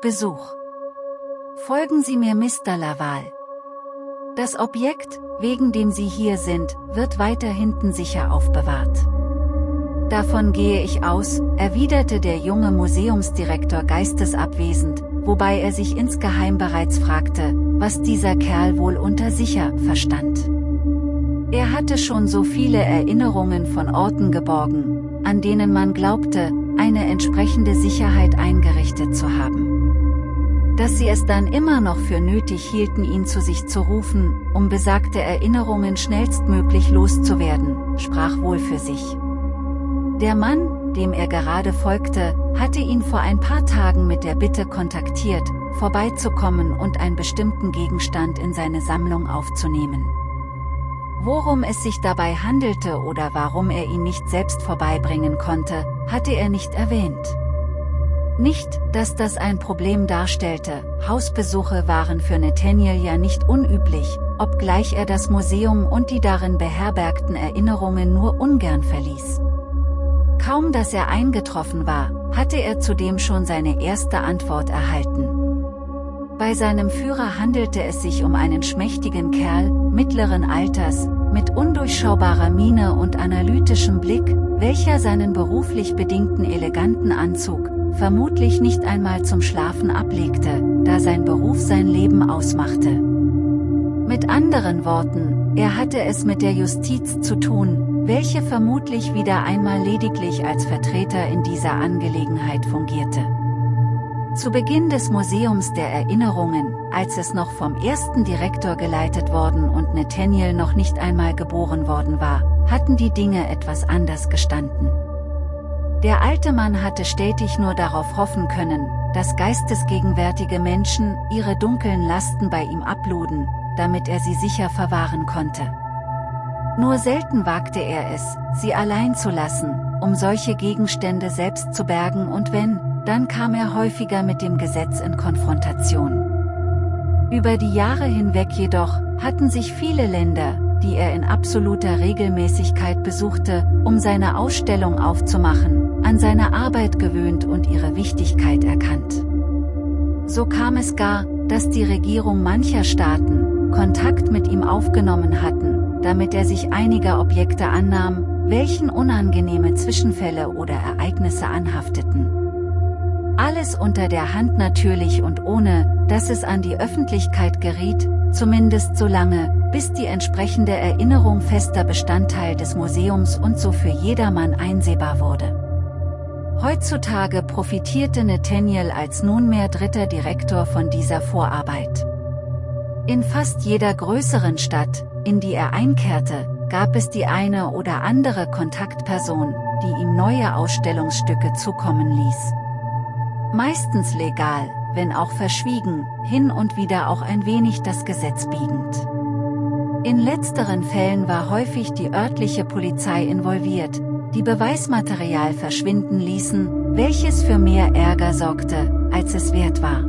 Besuch. Folgen Sie mir Mr. Laval. Das Objekt, wegen dem Sie hier sind, wird weiter hinten sicher aufbewahrt. Davon gehe ich aus, erwiderte der junge Museumsdirektor geistesabwesend, wobei er sich insgeheim bereits fragte, was dieser Kerl wohl unter sicher verstand. Er hatte schon so viele Erinnerungen von Orten geborgen, an denen man glaubte, eine entsprechende Sicherheit eingerichtet zu haben. Dass sie es dann immer noch für nötig hielten ihn zu sich zu rufen, um besagte Erinnerungen schnellstmöglich loszuwerden, sprach wohl für sich. Der Mann, dem er gerade folgte, hatte ihn vor ein paar Tagen mit der Bitte kontaktiert, vorbeizukommen und einen bestimmten Gegenstand in seine Sammlung aufzunehmen. Worum es sich dabei handelte oder warum er ihn nicht selbst vorbeibringen konnte, hatte er nicht erwähnt. Nicht, dass das ein Problem darstellte, Hausbesuche waren für Nathaniel ja nicht unüblich, obgleich er das Museum und die darin beherbergten Erinnerungen nur ungern verließ. Kaum dass er eingetroffen war, hatte er zudem schon seine erste Antwort erhalten. Bei seinem Führer handelte es sich um einen schmächtigen Kerl, mittleren Alters, mit undurchschaubarer Miene und analytischem Blick, welcher seinen beruflich bedingten eleganten Anzug, vermutlich nicht einmal zum Schlafen ablegte, da sein Beruf sein Leben ausmachte. Mit anderen Worten, er hatte es mit der Justiz zu tun, welche vermutlich wieder einmal lediglich als Vertreter in dieser Angelegenheit fungierte. Zu Beginn des Museums der Erinnerungen, als es noch vom ersten Direktor geleitet worden und Nathaniel noch nicht einmal geboren worden war, hatten die Dinge etwas anders gestanden. Der alte Mann hatte stetig nur darauf hoffen können, dass geistesgegenwärtige Menschen ihre dunklen Lasten bei ihm abluden, damit er sie sicher verwahren konnte. Nur selten wagte er es, sie allein zu lassen, um solche Gegenstände selbst zu bergen und wenn, dann kam er häufiger mit dem Gesetz in Konfrontation. Über die Jahre hinweg jedoch, hatten sich viele Länder, die er in absoluter Regelmäßigkeit besuchte, um seine Ausstellung aufzumachen, an seine Arbeit gewöhnt und ihre Wichtigkeit erkannt. So kam es gar, dass die Regierung mancher Staaten, Kontakt mit ihm aufgenommen hatten, damit er sich einiger Objekte annahm, welchen unangenehme Zwischenfälle oder Ereignisse anhafteten. Alles unter der Hand natürlich und ohne, dass es an die Öffentlichkeit geriet, zumindest so lange, bis die entsprechende Erinnerung fester Bestandteil des Museums und so für jedermann einsehbar wurde. Heutzutage profitierte Nathaniel als nunmehr dritter Direktor von dieser Vorarbeit. In fast jeder größeren Stadt, in die er einkehrte, gab es die eine oder andere Kontaktperson, die ihm neue Ausstellungsstücke zukommen ließ. Meistens legal, wenn auch verschwiegen, hin und wieder auch ein wenig das Gesetz biegend. In letzteren Fällen war häufig die örtliche Polizei involviert, die Beweismaterial verschwinden ließen, welches für mehr Ärger sorgte, als es wert war.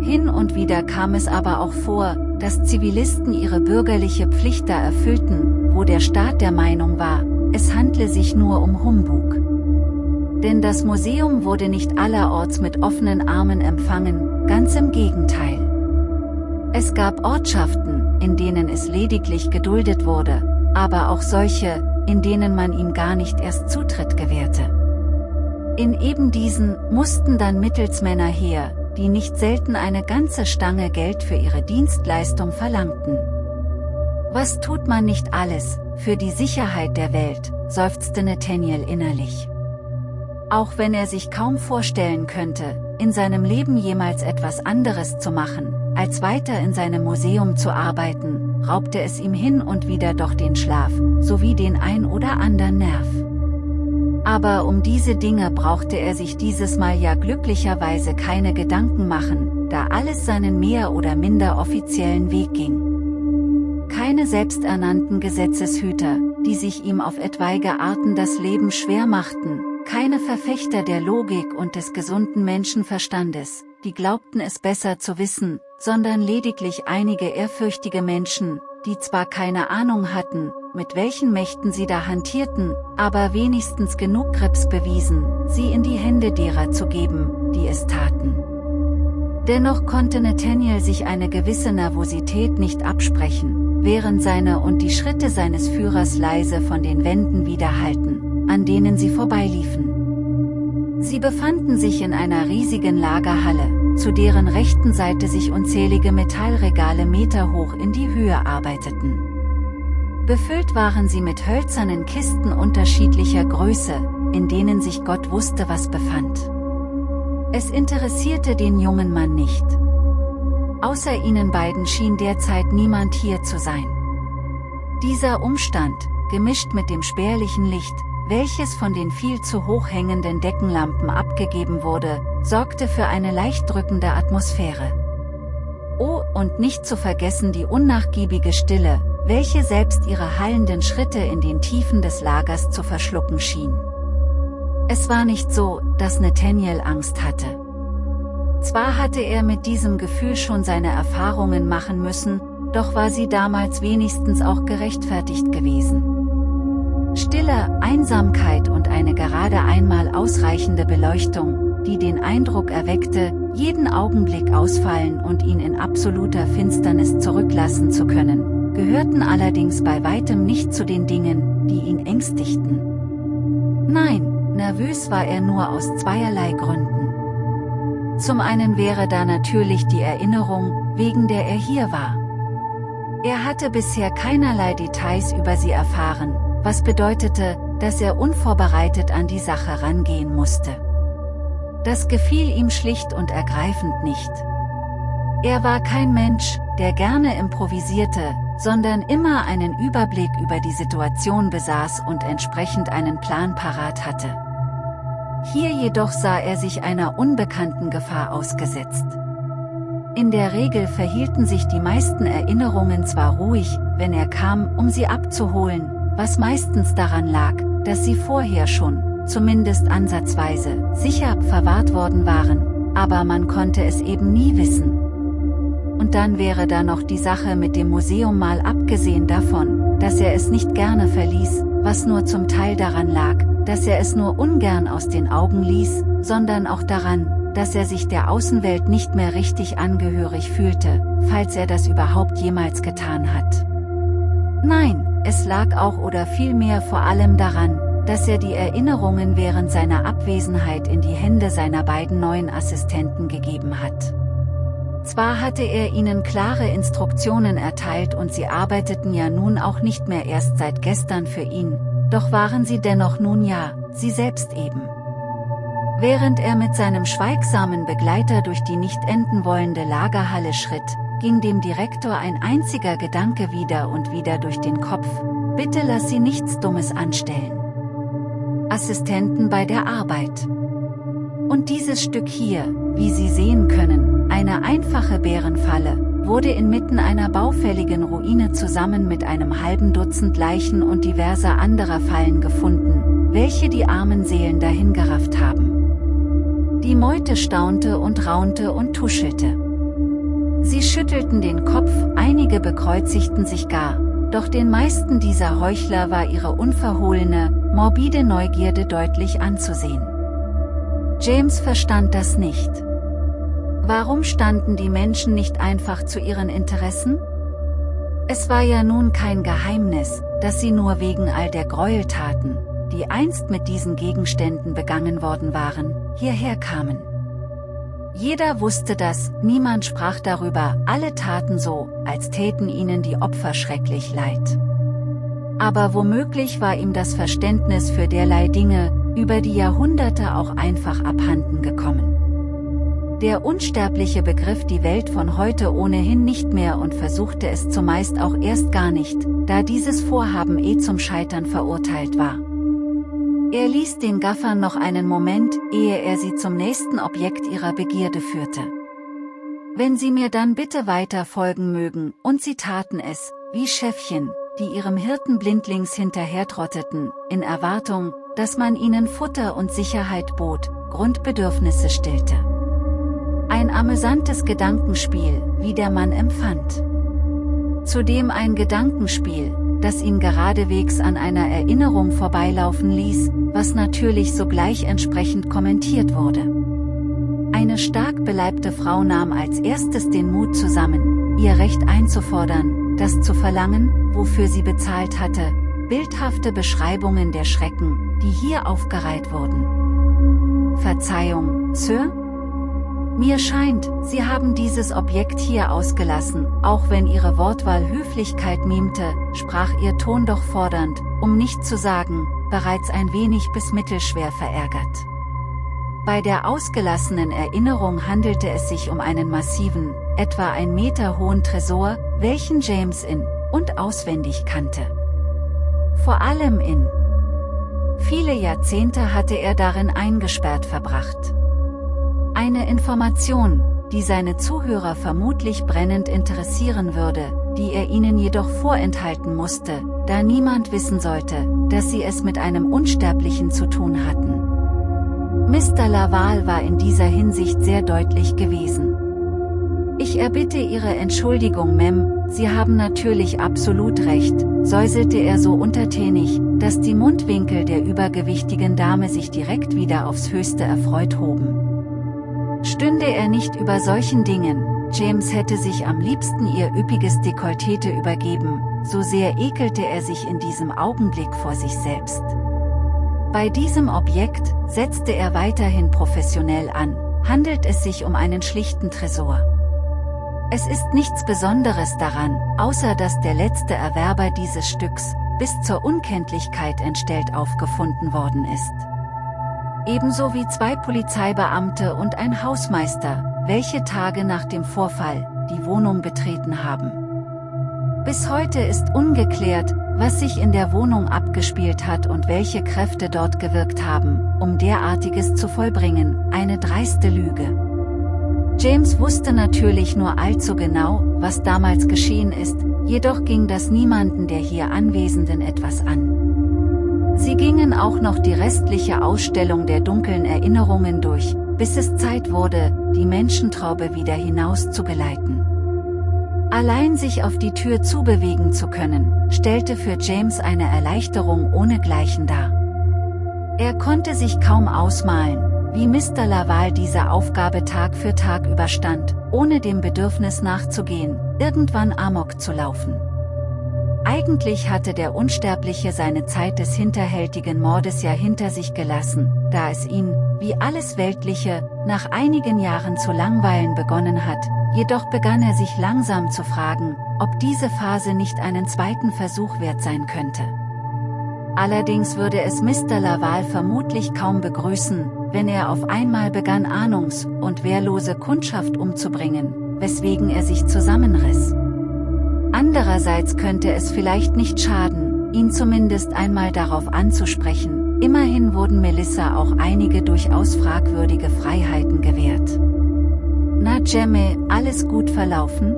Hin und wieder kam es aber auch vor, dass Zivilisten ihre bürgerliche Pflicht da erfüllten, wo der Staat der Meinung war, es handle sich nur um Humbug. Denn das Museum wurde nicht allerorts mit offenen Armen empfangen, ganz im Gegenteil. Es gab Ortschaften, in denen es lediglich geduldet wurde, aber auch solche, in denen man ihm gar nicht erst Zutritt gewährte. In eben diesen mussten dann Mittelsmänner her, die nicht selten eine ganze Stange Geld für ihre Dienstleistung verlangten. Was tut man nicht alles, für die Sicherheit der Welt, seufzte Nathaniel innerlich. Auch wenn er sich kaum vorstellen könnte, in seinem Leben jemals etwas anderes zu machen, als weiter in seinem Museum zu arbeiten, raubte es ihm hin und wieder doch den Schlaf, sowie den ein oder anderen Nerv. Aber um diese Dinge brauchte er sich dieses Mal ja glücklicherweise keine Gedanken machen, da alles seinen mehr oder minder offiziellen Weg ging. Keine selbsternannten Gesetzeshüter, die sich ihm auf etwaige Arten das Leben schwer machten, keine Verfechter der Logik und des gesunden Menschenverstandes, die glaubten es besser zu wissen, sondern lediglich einige ehrfürchtige Menschen, die zwar keine Ahnung hatten, mit welchen Mächten sie da hantierten, aber wenigstens genug Krebs bewiesen, sie in die Hände derer zu geben, die es taten. Dennoch konnte Nathaniel sich eine gewisse Nervosität nicht absprechen, während seine und die Schritte seines Führers leise von den Wänden widerhallten, an denen sie vorbeiliefen. Sie befanden sich in einer riesigen Lagerhalle, zu deren rechten Seite sich unzählige Metallregale meterhoch in die Höhe arbeiteten. Befüllt waren sie mit hölzernen Kisten unterschiedlicher Größe, in denen sich Gott wusste was befand. Es interessierte den jungen Mann nicht. Außer ihnen beiden schien derzeit niemand hier zu sein. Dieser Umstand, gemischt mit dem spärlichen Licht, welches von den viel zu hoch hängenden Deckenlampen abgegeben wurde, sorgte für eine leicht drückende Atmosphäre. Oh, und nicht zu vergessen die unnachgiebige Stille, welche selbst ihre hallenden Schritte in den Tiefen des Lagers zu verschlucken schien. Es war nicht so, dass Nathaniel Angst hatte. Zwar hatte er mit diesem Gefühl schon seine Erfahrungen machen müssen, doch war sie damals wenigstens auch gerechtfertigt gewesen. Stille, Einsamkeit und eine gerade einmal ausreichende Beleuchtung, die den Eindruck erweckte, jeden Augenblick ausfallen und ihn in absoluter Finsternis zurücklassen zu können, gehörten allerdings bei weitem nicht zu den Dingen, die ihn ängstigten. Nein, Nervös war er nur aus zweierlei Gründen. Zum einen wäre da natürlich die Erinnerung, wegen der er hier war. Er hatte bisher keinerlei Details über sie erfahren, was bedeutete, dass er unvorbereitet an die Sache rangehen musste. Das gefiel ihm schlicht und ergreifend nicht. Er war kein Mensch, der gerne improvisierte, sondern immer einen Überblick über die Situation besaß und entsprechend einen Plan parat hatte. Hier jedoch sah er sich einer unbekannten Gefahr ausgesetzt. In der Regel verhielten sich die meisten Erinnerungen zwar ruhig, wenn er kam, um sie abzuholen, was meistens daran lag, dass sie vorher schon, zumindest ansatzweise, sicher verwahrt worden waren, aber man konnte es eben nie wissen. Und dann wäre da noch die Sache mit dem Museum mal abgesehen davon, dass er es nicht gerne verließ, was nur zum Teil daran lag, dass er es nur ungern aus den Augen ließ, sondern auch daran, dass er sich der Außenwelt nicht mehr richtig angehörig fühlte, falls er das überhaupt jemals getan hat. Nein, es lag auch oder vielmehr vor allem daran, dass er die Erinnerungen während seiner Abwesenheit in die Hände seiner beiden neuen Assistenten gegeben hat. Zwar hatte er ihnen klare Instruktionen erteilt und sie arbeiteten ja nun auch nicht mehr erst seit gestern für ihn, doch waren sie dennoch nun ja, sie selbst eben. Während er mit seinem schweigsamen Begleiter durch die nicht enden wollende Lagerhalle schritt, ging dem Direktor ein einziger Gedanke wieder und wieder durch den Kopf, bitte lass sie nichts Dummes anstellen. Assistenten bei der Arbeit. Und dieses Stück hier, wie Sie sehen können, eine einfache Bärenfalle, wurde inmitten einer baufälligen Ruine zusammen mit einem halben Dutzend Leichen und diverser anderer Fallen gefunden, welche die armen Seelen dahingerafft haben. Die Meute staunte und raunte und tuschelte. Sie schüttelten den Kopf, einige bekreuzigten sich gar, doch den meisten dieser Heuchler war ihre unverhohlene, morbide Neugierde deutlich anzusehen. James verstand das nicht. Warum standen die Menschen nicht einfach zu ihren Interessen? Es war ja nun kein Geheimnis, dass sie nur wegen all der Gräueltaten, die einst mit diesen Gegenständen begangen worden waren, hierher kamen. Jeder wusste das, niemand sprach darüber, alle taten so, als täten ihnen die Opfer schrecklich leid. Aber womöglich war ihm das Verständnis für derlei Dinge, über die Jahrhunderte auch einfach abhanden gekommen. Der Unsterbliche begriff die Welt von heute ohnehin nicht mehr und versuchte es zumeist auch erst gar nicht, da dieses Vorhaben eh zum Scheitern verurteilt war. Er ließ den Gaffern noch einen Moment, ehe er sie zum nächsten Objekt ihrer Begierde führte. Wenn Sie mir dann bitte weiter folgen mögen, und sie taten es, wie Schäfchen, die ihrem Hirten blindlings hinterhertrotteten, in Erwartung, dass man ihnen Futter und Sicherheit bot, Grundbedürfnisse stillte. Ein amüsantes Gedankenspiel, wie der Mann empfand. Zudem ein Gedankenspiel, das ihn geradewegs an einer Erinnerung vorbeilaufen ließ, was natürlich sogleich entsprechend kommentiert wurde. Eine stark beleibte Frau nahm als erstes den Mut zusammen, ihr Recht einzufordern, das zu verlangen, wofür sie bezahlt hatte, bildhafte Beschreibungen der Schrecken, die hier aufgereiht wurden. Verzeihung, Sir? Mir scheint, Sie haben dieses Objekt hier ausgelassen, auch wenn Ihre Wortwahl Höflichkeit mimte, sprach Ihr Ton doch fordernd, um nicht zu sagen, bereits ein wenig bis mittelschwer verärgert. Bei der ausgelassenen Erinnerung handelte es sich um einen massiven, etwa ein Meter hohen Tresor, welchen James in und auswendig kannte. Vor allem in viele Jahrzehnte hatte er darin eingesperrt verbracht. Eine Information, die seine Zuhörer vermutlich brennend interessieren würde, die er ihnen jedoch vorenthalten musste, da niemand wissen sollte, dass sie es mit einem Unsterblichen zu tun hatten. Mr. Laval war in dieser Hinsicht sehr deutlich gewesen. Ich erbitte Ihre Entschuldigung, Mem, Sie haben natürlich absolut recht, säuselte er so untertänig, dass die Mundwinkel der übergewichtigen Dame sich direkt wieder aufs Höchste erfreut hoben. Stünde er nicht über solchen Dingen, James hätte sich am liebsten ihr üppiges Dekolleté übergeben, so sehr ekelte er sich in diesem Augenblick vor sich selbst. Bei diesem Objekt, setzte er weiterhin professionell an, handelt es sich um einen schlichten Tresor. Es ist nichts Besonderes daran, außer dass der letzte Erwerber dieses Stücks, bis zur Unkenntlichkeit entstellt aufgefunden worden ist ebenso wie zwei Polizeibeamte und ein Hausmeister, welche Tage nach dem Vorfall die Wohnung betreten haben. Bis heute ist ungeklärt, was sich in der Wohnung abgespielt hat und welche Kräfte dort gewirkt haben, um derartiges zu vollbringen, eine dreiste Lüge. James wusste natürlich nur allzu genau, was damals geschehen ist, jedoch ging das niemanden der hier Anwesenden etwas an. Sie gingen auch noch die restliche Ausstellung der dunklen Erinnerungen durch, bis es Zeit wurde, die Menschentraube wieder hinaus zu geleiten. Allein sich auf die Tür zubewegen zu können, stellte für James eine Erleichterung ohnegleichen dar. Er konnte sich kaum ausmalen, wie Mr. Laval diese Aufgabe Tag für Tag überstand, ohne dem Bedürfnis nachzugehen, irgendwann Amok zu laufen. Eigentlich hatte der Unsterbliche seine Zeit des hinterhältigen Mordes ja hinter sich gelassen, da es ihn, wie alles Weltliche, nach einigen Jahren zu langweilen begonnen hat, jedoch begann er sich langsam zu fragen, ob diese Phase nicht einen zweiten Versuch wert sein könnte. Allerdings würde es Mr. Laval vermutlich kaum begrüßen, wenn er auf einmal begann ahnungs- und wehrlose Kundschaft umzubringen, weswegen er sich zusammenriss. Andererseits könnte es vielleicht nicht schaden, ihn zumindest einmal darauf anzusprechen, immerhin wurden Melissa auch einige durchaus fragwürdige Freiheiten gewährt. Na Jemme, alles gut verlaufen?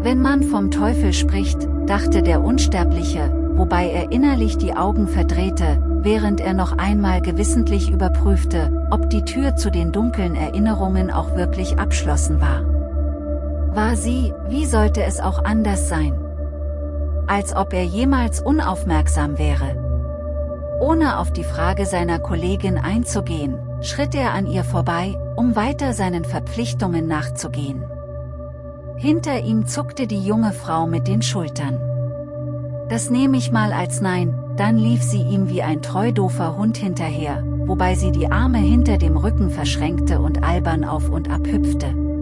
Wenn man vom Teufel spricht, dachte der Unsterbliche, wobei er innerlich die Augen verdrehte, während er noch einmal gewissentlich überprüfte, ob die Tür zu den dunklen Erinnerungen auch wirklich abschlossen war war sie, wie sollte es auch anders sein? Als ob er jemals unaufmerksam wäre. Ohne auf die Frage seiner Kollegin einzugehen, schritt er an ihr vorbei, um weiter seinen Verpflichtungen nachzugehen. Hinter ihm zuckte die junge Frau mit den Schultern. Das nehme ich mal als Nein, dann lief sie ihm wie ein treudofer Hund hinterher, wobei sie die Arme hinter dem Rücken verschränkte und albern auf und ab hüpfte.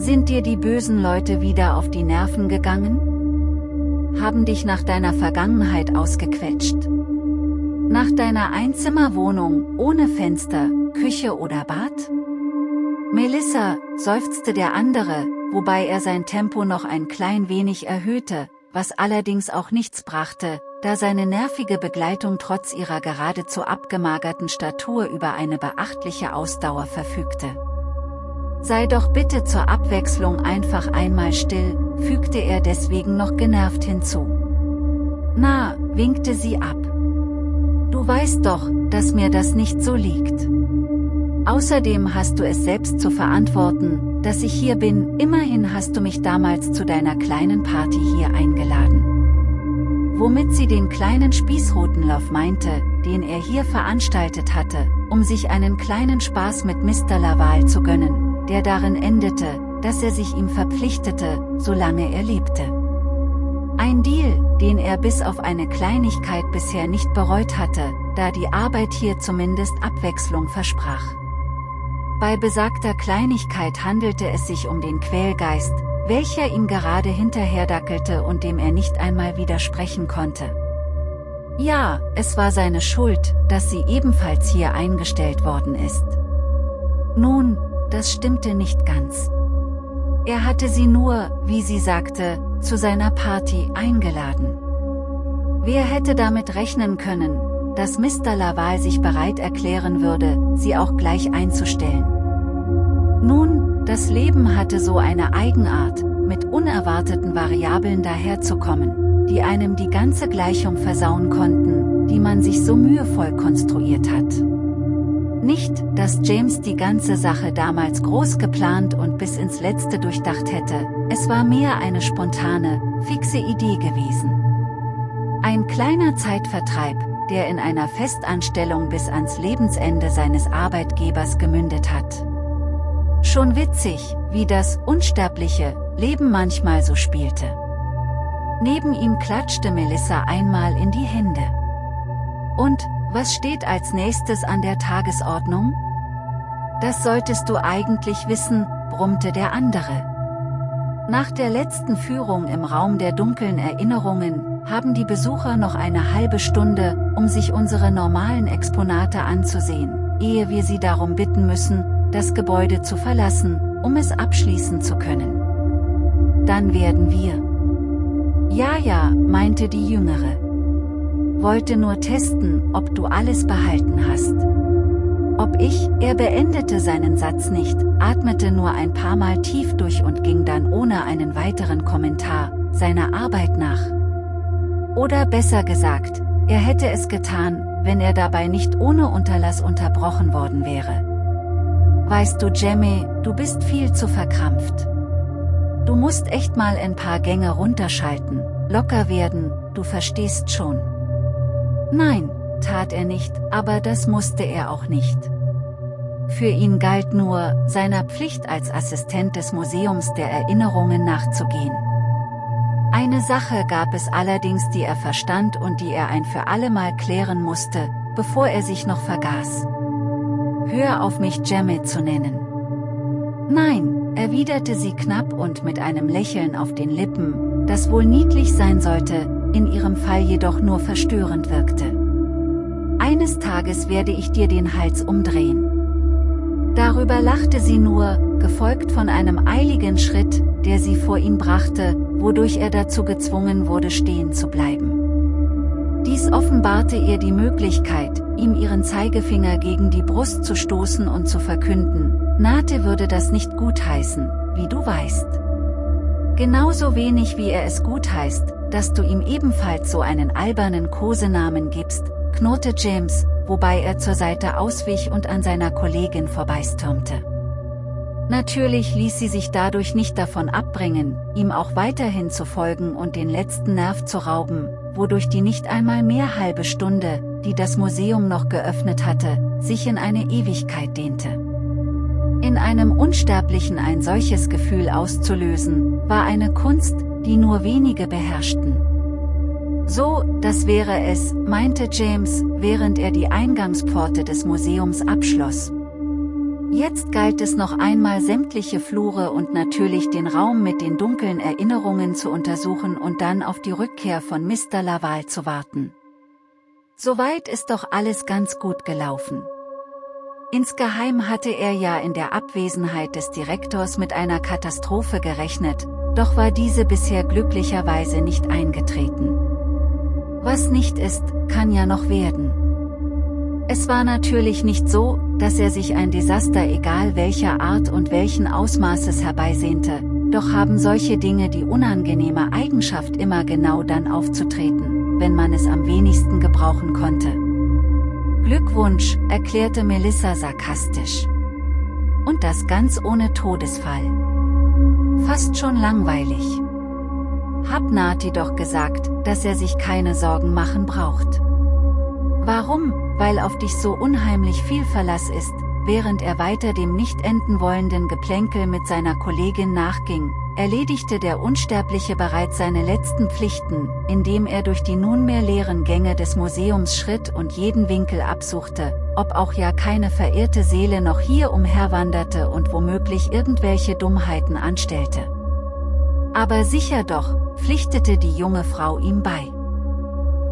Sind dir die bösen Leute wieder auf die Nerven gegangen? Haben dich nach deiner Vergangenheit ausgequetscht? Nach deiner Einzimmerwohnung, ohne Fenster, Küche oder Bad? Melissa, seufzte der andere, wobei er sein Tempo noch ein klein wenig erhöhte, was allerdings auch nichts brachte, da seine nervige Begleitung trotz ihrer geradezu abgemagerten Statur über eine beachtliche Ausdauer verfügte. Sei doch bitte zur Abwechslung einfach einmal still, fügte er deswegen noch genervt hinzu. Na, winkte sie ab. Du weißt doch, dass mir das nicht so liegt. Außerdem hast du es selbst zu verantworten, dass ich hier bin, immerhin hast du mich damals zu deiner kleinen Party hier eingeladen. womit sie den kleinen Spießrutenlauf meinte, den er hier veranstaltet hatte, um sich einen kleinen Spaß mit Mr. Laval zu gönnen, der darin endete, dass er sich ihm verpflichtete, solange er lebte. Ein Deal, den er bis auf eine Kleinigkeit bisher nicht bereut hatte, da die Arbeit hier zumindest Abwechslung versprach. Bei besagter Kleinigkeit handelte es sich um den Quälgeist, welcher ihm gerade hinterherdackelte und dem er nicht einmal widersprechen konnte. Ja, es war seine Schuld, dass sie ebenfalls hier eingestellt worden ist. Nun, das stimmte nicht ganz. Er hatte sie nur, wie sie sagte, zu seiner Party eingeladen. Wer hätte damit rechnen können, dass Mr. Laval sich bereit erklären würde, sie auch gleich einzustellen. Nun, das Leben hatte so eine Eigenart, mit unerwarteten Variablen daherzukommen, die einem die ganze Gleichung versauen konnten, die man sich so mühevoll konstruiert hat. Nicht, dass James die ganze Sache damals groß geplant und bis ins Letzte durchdacht hätte, es war mehr eine spontane, fixe Idee gewesen. Ein kleiner Zeitvertreib, der in einer Festanstellung bis ans Lebensende seines Arbeitgebers gemündet hat. Schon witzig, wie das unsterbliche Leben manchmal so spielte. Neben ihm klatschte Melissa einmal in die Hände. Und, was steht als nächstes an der Tagesordnung? Das solltest du eigentlich wissen, brummte der andere. Nach der letzten Führung im Raum der dunklen Erinnerungen, haben die Besucher noch eine halbe Stunde, um sich unsere normalen Exponate anzusehen, ehe wir sie darum bitten müssen, das Gebäude zu verlassen, um es abschließen zu können. Dann werden wir. Ja, ja, meinte die Jüngere. Wollte nur testen, ob du alles behalten hast. Ob ich, er beendete seinen Satz nicht, atmete nur ein paar Mal tief durch und ging dann ohne einen weiteren Kommentar, seiner Arbeit nach. Oder besser gesagt, er hätte es getan, wenn er dabei nicht ohne Unterlass unterbrochen worden wäre. Weißt du Jemmy, du bist viel zu verkrampft. Du musst echt mal ein paar Gänge runterschalten, locker werden, du verstehst schon. Nein, tat er nicht, aber das musste er auch nicht. Für ihn galt nur, seiner Pflicht als Assistent des Museums der Erinnerungen nachzugehen. Eine Sache gab es allerdings die er verstand und die er ein für allemal klären musste, bevor er sich noch vergaß. Hör auf mich Jemmy zu nennen. Nein, erwiderte sie knapp und mit einem Lächeln auf den Lippen, das wohl niedlich sein sollte, in ihrem Fall jedoch nur verstörend wirkte. Eines Tages werde ich dir den Hals umdrehen. Darüber lachte sie nur, gefolgt von einem eiligen Schritt, der sie vor ihn brachte, wodurch er dazu gezwungen wurde stehen zu bleiben. Dies offenbarte ihr die Möglichkeit, ihm ihren Zeigefinger gegen die Brust zu stoßen und zu verkünden, Nate würde das nicht gutheißen, wie du weißt. Genauso wenig wie er es gutheißt, dass du ihm ebenfalls so einen albernen Kosenamen gibst, knurrte James, wobei er zur Seite auswich und an seiner Kollegin vorbeistürmte. Natürlich ließ sie sich dadurch nicht davon abbringen, ihm auch weiterhin zu folgen und den letzten Nerv zu rauben, wodurch die nicht einmal mehr halbe Stunde, die das Museum noch geöffnet hatte, sich in eine Ewigkeit dehnte. In einem Unsterblichen ein solches Gefühl auszulösen, war eine Kunst, die nur wenige beherrschten. So, das wäre es, meinte James, während er die Eingangspforte des Museums abschloss. Jetzt galt es noch einmal sämtliche Flure und natürlich den Raum mit den dunklen Erinnerungen zu untersuchen und dann auf die Rückkehr von Mr. Laval zu warten. Soweit ist doch alles ganz gut gelaufen. Insgeheim hatte er ja in der Abwesenheit des Direktors mit einer Katastrophe gerechnet, doch war diese bisher glücklicherweise nicht eingetreten. Was nicht ist, kann ja noch werden. Es war natürlich nicht so, dass er sich ein Desaster egal welcher Art und welchen Ausmaßes herbeisehnte, doch haben solche Dinge die unangenehme Eigenschaft immer genau dann aufzutreten, wenn man es am wenigsten gebrauchen konnte. Glückwunsch, erklärte Melissa sarkastisch. Und das ganz ohne Todesfall. Fast schon langweilig. hab Nati doch gesagt, dass er sich keine Sorgen machen braucht. Warum? Weil auf dich so unheimlich viel Verlass ist, während er weiter dem nicht enden wollenden Geplänkel mit seiner Kollegin nachging, erledigte der Unsterbliche bereits seine letzten Pflichten, indem er durch die nunmehr leeren Gänge des Museums schritt und jeden Winkel absuchte, ob auch ja keine verirrte Seele noch hier umherwanderte und womöglich irgendwelche Dummheiten anstellte. Aber sicher doch, pflichtete die junge Frau ihm bei.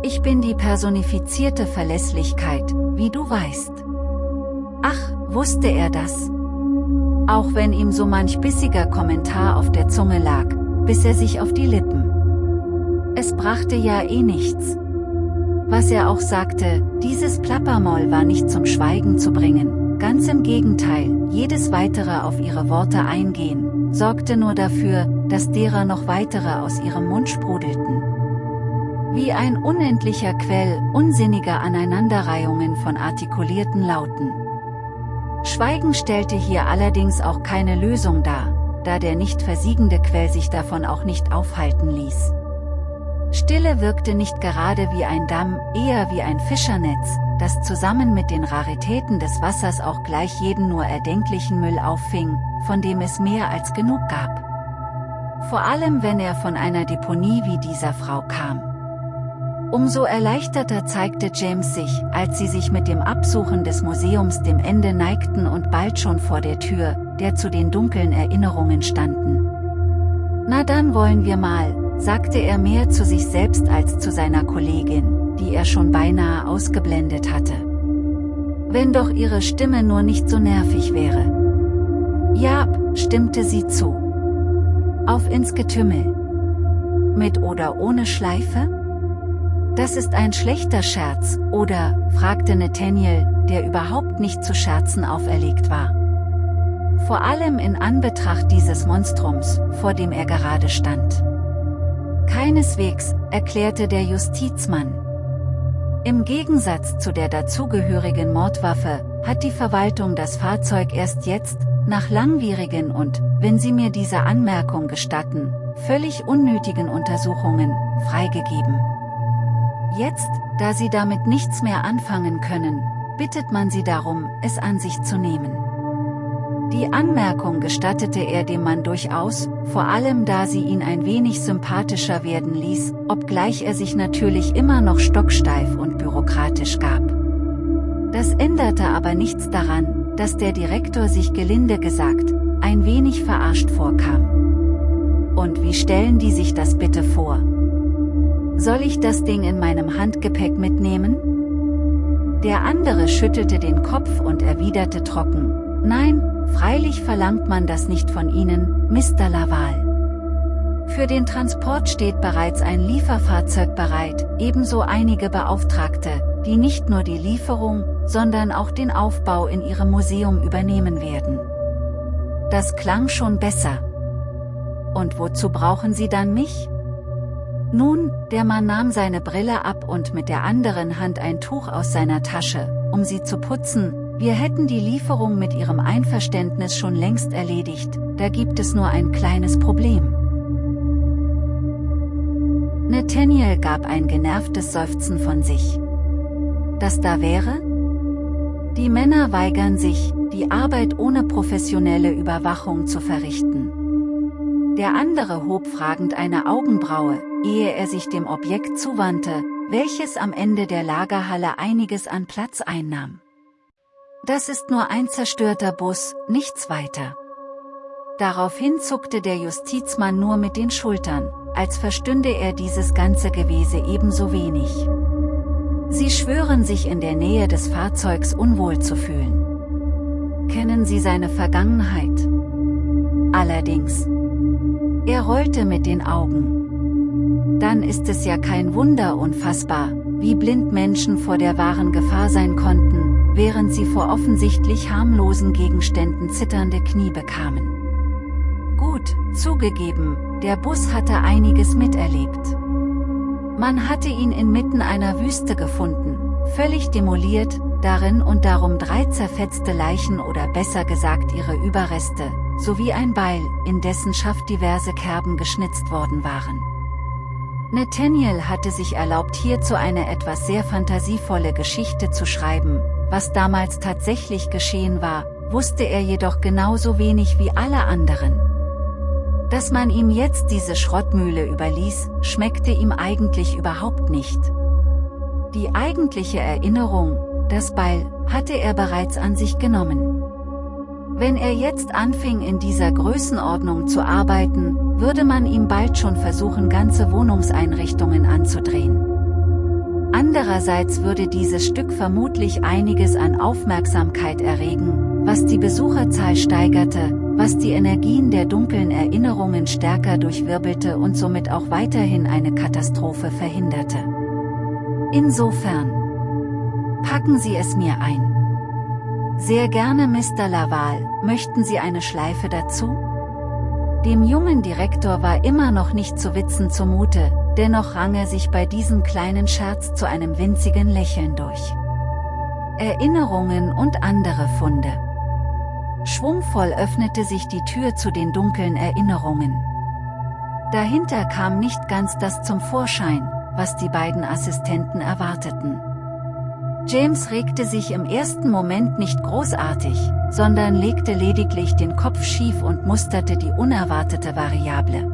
Ich bin die personifizierte Verlässlichkeit, wie du weißt. Ach, wusste er das? Auch wenn ihm so manch bissiger Kommentar auf der Zunge lag, biss er sich auf die Lippen. Es brachte ja eh nichts. Was er auch sagte, dieses Plappermoll war nicht zum Schweigen zu bringen, ganz im Gegenteil, jedes weitere auf ihre Worte eingehen, sorgte nur dafür, dass derer noch weitere aus ihrem Mund sprudelten. Wie ein unendlicher Quell unsinniger Aneinanderreihungen von artikulierten Lauten. Schweigen stellte hier allerdings auch keine Lösung dar, da der nicht versiegende Quell sich davon auch nicht aufhalten ließ. Stille wirkte nicht gerade wie ein Damm, eher wie ein Fischernetz, das zusammen mit den Raritäten des Wassers auch gleich jeden nur erdenklichen Müll auffing, von dem es mehr als genug gab. Vor allem wenn er von einer Deponie wie dieser Frau kam. Umso erleichterter zeigte James sich, als sie sich mit dem Absuchen des Museums dem Ende neigten und bald schon vor der Tür, der zu den dunklen Erinnerungen standen. Na dann wollen wir mal, sagte er mehr zu sich selbst als zu seiner Kollegin, die er schon beinahe ausgeblendet hatte. Wenn doch ihre Stimme nur nicht so nervig wäre. Ja, stimmte sie zu. Auf ins Getümmel. Mit oder ohne Schleife? Das ist ein schlechter Scherz, oder, fragte Nathaniel, der überhaupt nicht zu Scherzen auferlegt war. Vor allem in Anbetracht dieses Monstrums, vor dem er gerade stand. Keineswegs, erklärte der Justizmann. Im Gegensatz zu der dazugehörigen Mordwaffe, hat die Verwaltung das Fahrzeug erst jetzt, nach langwierigen und, wenn Sie mir diese Anmerkung gestatten, völlig unnötigen Untersuchungen, freigegeben. Jetzt, da Sie damit nichts mehr anfangen können, bittet man Sie darum, es an sich zu nehmen. Die Anmerkung gestattete er dem Mann durchaus, vor allem da sie ihn ein wenig sympathischer werden ließ, obgleich er sich natürlich immer noch stocksteif und bürokratisch gab. Das änderte aber nichts daran, dass der Direktor sich gelinde gesagt, ein wenig verarscht vorkam. Und wie stellen die sich das bitte vor? Soll ich das Ding in meinem Handgepäck mitnehmen? Der andere schüttelte den Kopf und erwiderte trocken, Nein, Freilich verlangt man das nicht von Ihnen, Mr. Laval. Für den Transport steht bereits ein Lieferfahrzeug bereit, ebenso einige Beauftragte, die nicht nur die Lieferung, sondern auch den Aufbau in Ihrem Museum übernehmen werden. Das klang schon besser. Und wozu brauchen Sie dann mich? Nun, der Mann nahm seine Brille ab und mit der anderen Hand ein Tuch aus seiner Tasche, um sie zu putzen, wir hätten die Lieferung mit Ihrem Einverständnis schon längst erledigt, da gibt es nur ein kleines Problem. Nathaniel gab ein genervtes Seufzen von sich. Das da wäre? Die Männer weigern sich, die Arbeit ohne professionelle Überwachung zu verrichten. Der andere hob fragend eine Augenbraue, ehe er sich dem Objekt zuwandte, welches am Ende der Lagerhalle einiges an Platz einnahm. Das ist nur ein zerstörter Bus, nichts weiter. Daraufhin zuckte der Justizmann nur mit den Schultern, als verstünde er dieses ganze Gewese ebenso wenig. Sie schwören sich in der Nähe des Fahrzeugs unwohl zu fühlen. Kennen Sie seine Vergangenheit? Allerdings. Er rollte mit den Augen. Dann ist es ja kein Wunder unfassbar, wie blind Menschen vor der wahren Gefahr sein konnten, während sie vor offensichtlich harmlosen Gegenständen zitternde Knie bekamen. Gut, zugegeben, der Bus hatte einiges miterlebt. Man hatte ihn inmitten einer Wüste gefunden, völlig demoliert, darin und darum drei zerfetzte Leichen oder besser gesagt ihre Überreste, sowie ein Beil, in dessen Schaft diverse Kerben geschnitzt worden waren. Nathaniel hatte sich erlaubt hierzu eine etwas sehr fantasievolle Geschichte zu schreiben, was damals tatsächlich geschehen war, wusste er jedoch genauso wenig wie alle anderen. Dass man ihm jetzt diese Schrottmühle überließ, schmeckte ihm eigentlich überhaupt nicht. Die eigentliche Erinnerung, das Beil, hatte er bereits an sich genommen. Wenn er jetzt anfing in dieser Größenordnung zu arbeiten, würde man ihm bald schon versuchen ganze Wohnungseinrichtungen anzudrehen. Andererseits würde dieses Stück vermutlich einiges an Aufmerksamkeit erregen, was die Besucherzahl steigerte, was die Energien der dunklen Erinnerungen stärker durchwirbelte und somit auch weiterhin eine Katastrophe verhinderte. Insofern. Packen Sie es mir ein. Sehr gerne Mr. Laval, möchten Sie eine Schleife dazu? Dem jungen Direktor war immer noch nicht zu Witzen zumute, dennoch rang er sich bei diesem kleinen Scherz zu einem winzigen Lächeln durch. Erinnerungen und andere Funde. Schwungvoll öffnete sich die Tür zu den dunklen Erinnerungen. Dahinter kam nicht ganz das zum Vorschein, was die beiden Assistenten erwarteten. James regte sich im ersten Moment nicht großartig, sondern legte lediglich den Kopf schief und musterte die unerwartete Variable.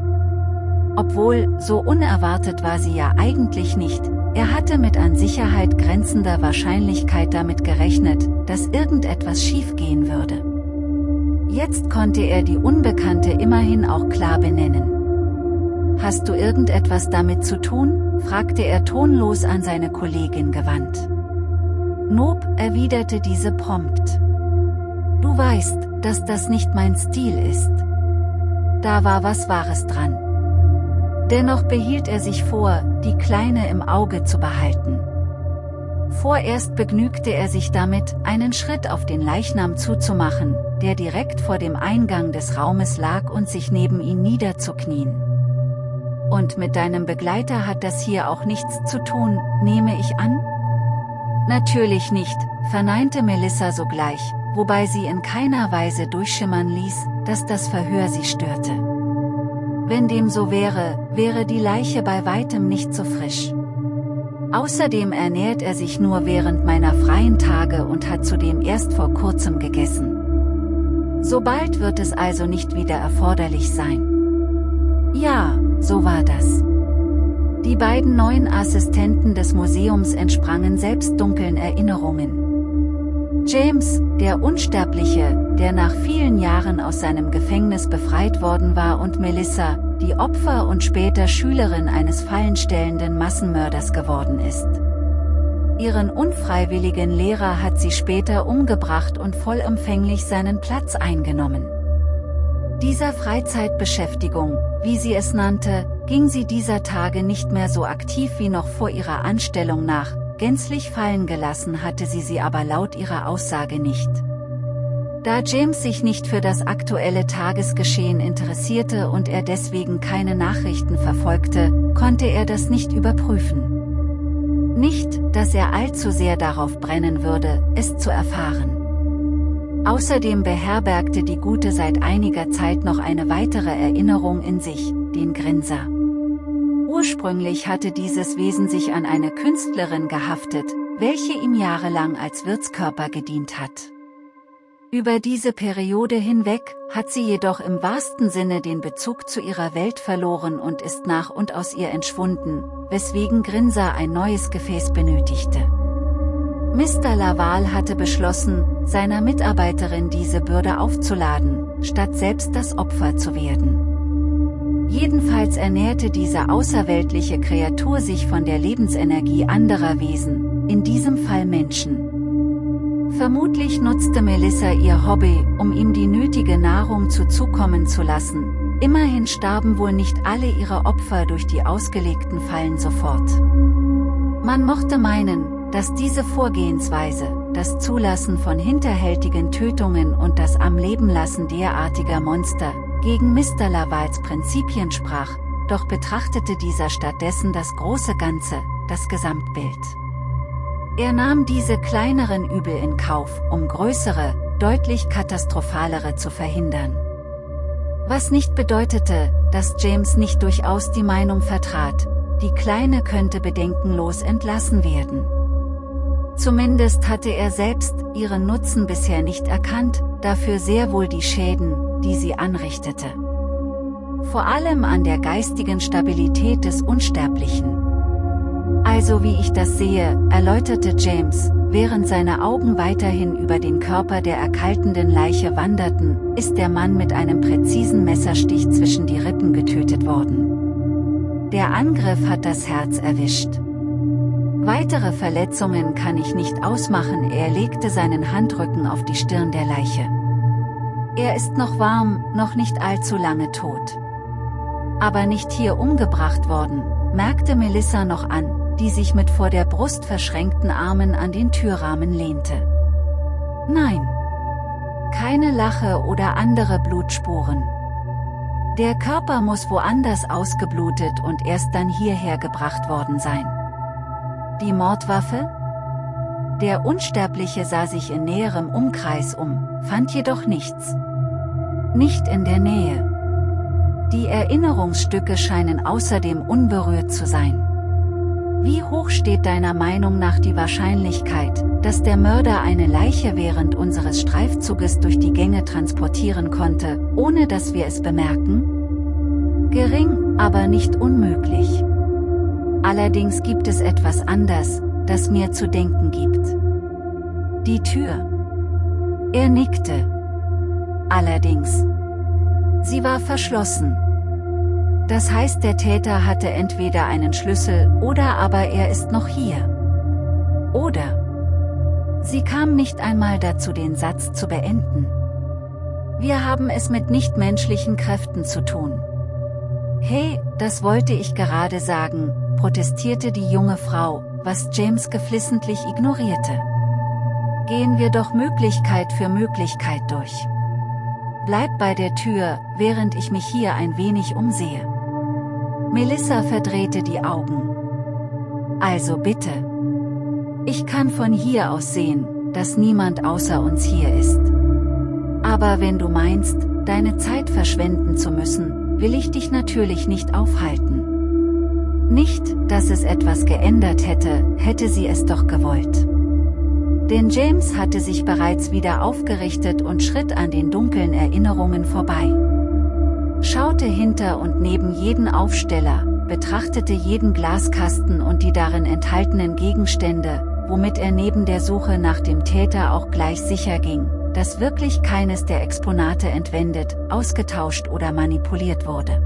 Obwohl, so unerwartet war sie ja eigentlich nicht, er hatte mit an Sicherheit grenzender Wahrscheinlichkeit damit gerechnet, dass irgendetwas schiefgehen würde. Jetzt konnte er die Unbekannte immerhin auch klar benennen. Hast du irgendetwas damit zu tun? fragte er tonlos an seine Kollegin gewandt. Nob, erwiderte diese prompt. Du weißt, dass das nicht mein Stil ist. Da war was Wahres dran. Dennoch behielt er sich vor, die Kleine im Auge zu behalten. Vorerst begnügte er sich damit, einen Schritt auf den Leichnam zuzumachen, der direkt vor dem Eingang des Raumes lag und sich neben ihn niederzuknien. Und mit deinem Begleiter hat das hier auch nichts zu tun, nehme ich an? Natürlich nicht, verneinte Melissa sogleich, wobei sie in keiner Weise durchschimmern ließ, dass das Verhör sie störte. Wenn dem so wäre, wäre die Leiche bei weitem nicht so frisch. Außerdem ernährt er sich nur während meiner freien Tage und hat zudem erst vor kurzem gegessen. Sobald wird es also nicht wieder erforderlich sein. Ja, so war das. Die beiden neuen Assistenten des Museums entsprangen selbst dunklen Erinnerungen. James, der Unsterbliche, der nach vielen Jahren aus seinem Gefängnis befreit worden war und Melissa, die Opfer und später Schülerin eines fallenstellenden Massenmörders geworden ist. Ihren unfreiwilligen Lehrer hat sie später umgebracht und vollumfänglich seinen Platz eingenommen. Dieser Freizeitbeschäftigung, wie sie es nannte, ging sie dieser Tage nicht mehr so aktiv wie noch vor ihrer Anstellung nach, gänzlich fallen gelassen hatte sie sie aber laut ihrer Aussage nicht. Da James sich nicht für das aktuelle Tagesgeschehen interessierte und er deswegen keine Nachrichten verfolgte, konnte er das nicht überprüfen. Nicht, dass er allzu sehr darauf brennen würde, es zu erfahren. Außerdem beherbergte die Gute seit einiger Zeit noch eine weitere Erinnerung in sich, den Grinser. Ursprünglich hatte dieses Wesen sich an eine Künstlerin gehaftet, welche ihm jahrelang als Wirtskörper gedient hat. Über diese Periode hinweg, hat sie jedoch im wahrsten Sinne den Bezug zu ihrer Welt verloren und ist nach und aus ihr entschwunden, weswegen Grinser ein neues Gefäß benötigte. Mr. Laval hatte beschlossen, seiner Mitarbeiterin diese Bürde aufzuladen, statt selbst das Opfer zu werden. Jedenfalls ernährte diese außerweltliche Kreatur sich von der Lebensenergie anderer Wesen, in diesem Fall Menschen. Vermutlich nutzte Melissa ihr Hobby, um ihm die nötige Nahrung zuzukommen zu lassen. Immerhin starben wohl nicht alle ihre Opfer durch die ausgelegten Fallen sofort. Man mochte meinen, dass diese Vorgehensweise, das Zulassen von hinterhältigen Tötungen und das am Leben lassen derartiger Monster, gegen Mr. Lavals Prinzipien sprach, doch betrachtete dieser stattdessen das große Ganze, das Gesamtbild. Er nahm diese kleineren Übel in Kauf, um größere, deutlich katastrophalere zu verhindern. Was nicht bedeutete, dass James nicht durchaus die Meinung vertrat, die Kleine könnte bedenkenlos entlassen werden. Zumindest hatte er selbst ihren Nutzen bisher nicht erkannt, dafür sehr wohl die Schäden, die sie anrichtete. Vor allem an der geistigen Stabilität des Unsterblichen. Also wie ich das sehe, erläuterte James, während seine Augen weiterhin über den Körper der erkaltenden Leiche wanderten, ist der Mann mit einem präzisen Messerstich zwischen die Rippen getötet worden. Der Angriff hat das Herz erwischt. Weitere Verletzungen kann ich nicht ausmachen, er legte seinen Handrücken auf die Stirn der Leiche. Er ist noch warm, noch nicht allzu lange tot. Aber nicht hier umgebracht worden, merkte Melissa noch an, die sich mit vor der Brust verschränkten Armen an den Türrahmen lehnte. Nein. Keine Lache oder andere Blutspuren. Der Körper muss woanders ausgeblutet und erst dann hierher gebracht worden sein. Die Mordwaffe? Der Unsterbliche sah sich in näherem Umkreis um, fand jedoch nichts. Nicht in der Nähe. Die Erinnerungsstücke scheinen außerdem unberührt zu sein. Wie hoch steht deiner Meinung nach die Wahrscheinlichkeit, dass der Mörder eine Leiche während unseres Streifzuges durch die Gänge transportieren konnte, ohne dass wir es bemerken? Gering, aber nicht unmöglich. Allerdings gibt es etwas anders, das mir zu denken gibt. Die Tür. Er nickte. Allerdings. Sie war verschlossen. Das heißt der Täter hatte entweder einen Schlüssel oder aber er ist noch hier. Oder. Sie kam nicht einmal dazu den Satz zu beenden. Wir haben es mit nichtmenschlichen Kräften zu tun. Hey, das wollte ich gerade sagen, protestierte die junge Frau, was James geflissentlich ignorierte. Gehen wir doch Möglichkeit für Möglichkeit durch. Bleib bei der Tür, während ich mich hier ein wenig umsehe. Melissa verdrehte die Augen. Also bitte. Ich kann von hier aus sehen, dass niemand außer uns hier ist. Aber wenn du meinst, deine Zeit verschwenden zu müssen, will ich dich natürlich nicht aufhalten. Nicht, dass es etwas geändert hätte, hätte sie es doch gewollt. Denn James hatte sich bereits wieder aufgerichtet und schritt an den dunklen Erinnerungen vorbei. Schaute hinter und neben jeden Aufsteller, betrachtete jeden Glaskasten und die darin enthaltenen Gegenstände, womit er neben der Suche nach dem Täter auch gleich sicher ging, dass wirklich keines der Exponate entwendet, ausgetauscht oder manipuliert wurde.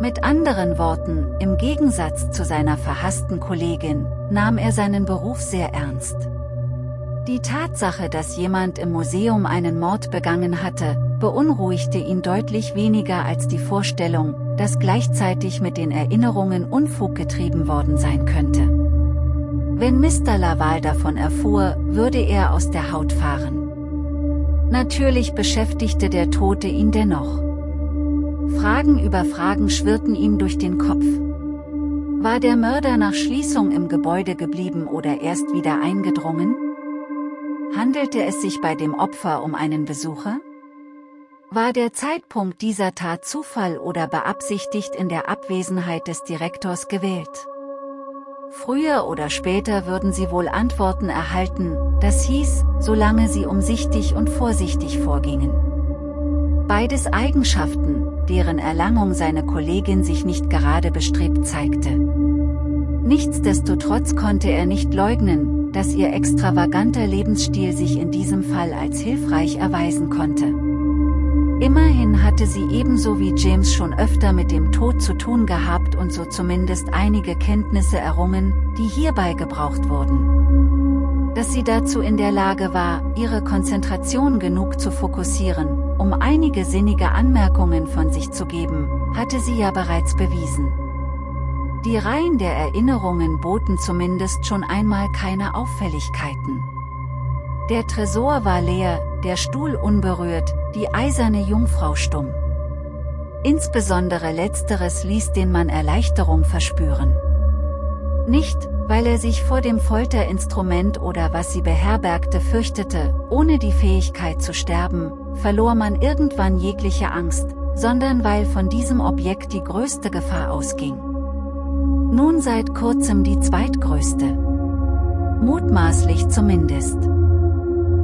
Mit anderen Worten, im Gegensatz zu seiner verhassten Kollegin, nahm er seinen Beruf sehr ernst. Die Tatsache, dass jemand im Museum einen Mord begangen hatte, beunruhigte ihn deutlich weniger als die Vorstellung, dass gleichzeitig mit den Erinnerungen Unfug getrieben worden sein könnte. Wenn Mr. Laval davon erfuhr, würde er aus der Haut fahren. Natürlich beschäftigte der Tote ihn dennoch. Fragen über Fragen schwirrten ihm durch den Kopf. War der Mörder nach Schließung im Gebäude geblieben oder erst wieder eingedrungen? Handelte es sich bei dem Opfer um einen Besucher? War der Zeitpunkt dieser Tat Zufall oder beabsichtigt in der Abwesenheit des Direktors gewählt? Früher oder später würden sie wohl Antworten erhalten, das hieß, solange sie umsichtig und vorsichtig vorgingen. Beides Eigenschaften, deren Erlangung seine Kollegin sich nicht gerade bestrebt zeigte. Nichtsdestotrotz konnte er nicht leugnen, dass ihr extravaganter Lebensstil sich in diesem Fall als hilfreich erweisen konnte. Immerhin hatte sie ebenso wie James schon öfter mit dem Tod zu tun gehabt und so zumindest einige Kenntnisse errungen, die hierbei gebraucht wurden. Dass sie dazu in der Lage war, ihre Konzentration genug zu fokussieren, um einige sinnige Anmerkungen von sich zu geben, hatte sie ja bereits bewiesen. Die Reihen der Erinnerungen boten zumindest schon einmal keine Auffälligkeiten. Der Tresor war leer, der Stuhl unberührt, die eiserne Jungfrau stumm. Insbesondere letzteres ließ den Mann Erleichterung verspüren. Nicht, weil er sich vor dem Folterinstrument oder was sie beherbergte fürchtete, ohne die Fähigkeit zu sterben, verlor man irgendwann jegliche Angst, sondern weil von diesem Objekt die größte Gefahr ausging. Nun seit kurzem die zweitgrößte. Mutmaßlich zumindest.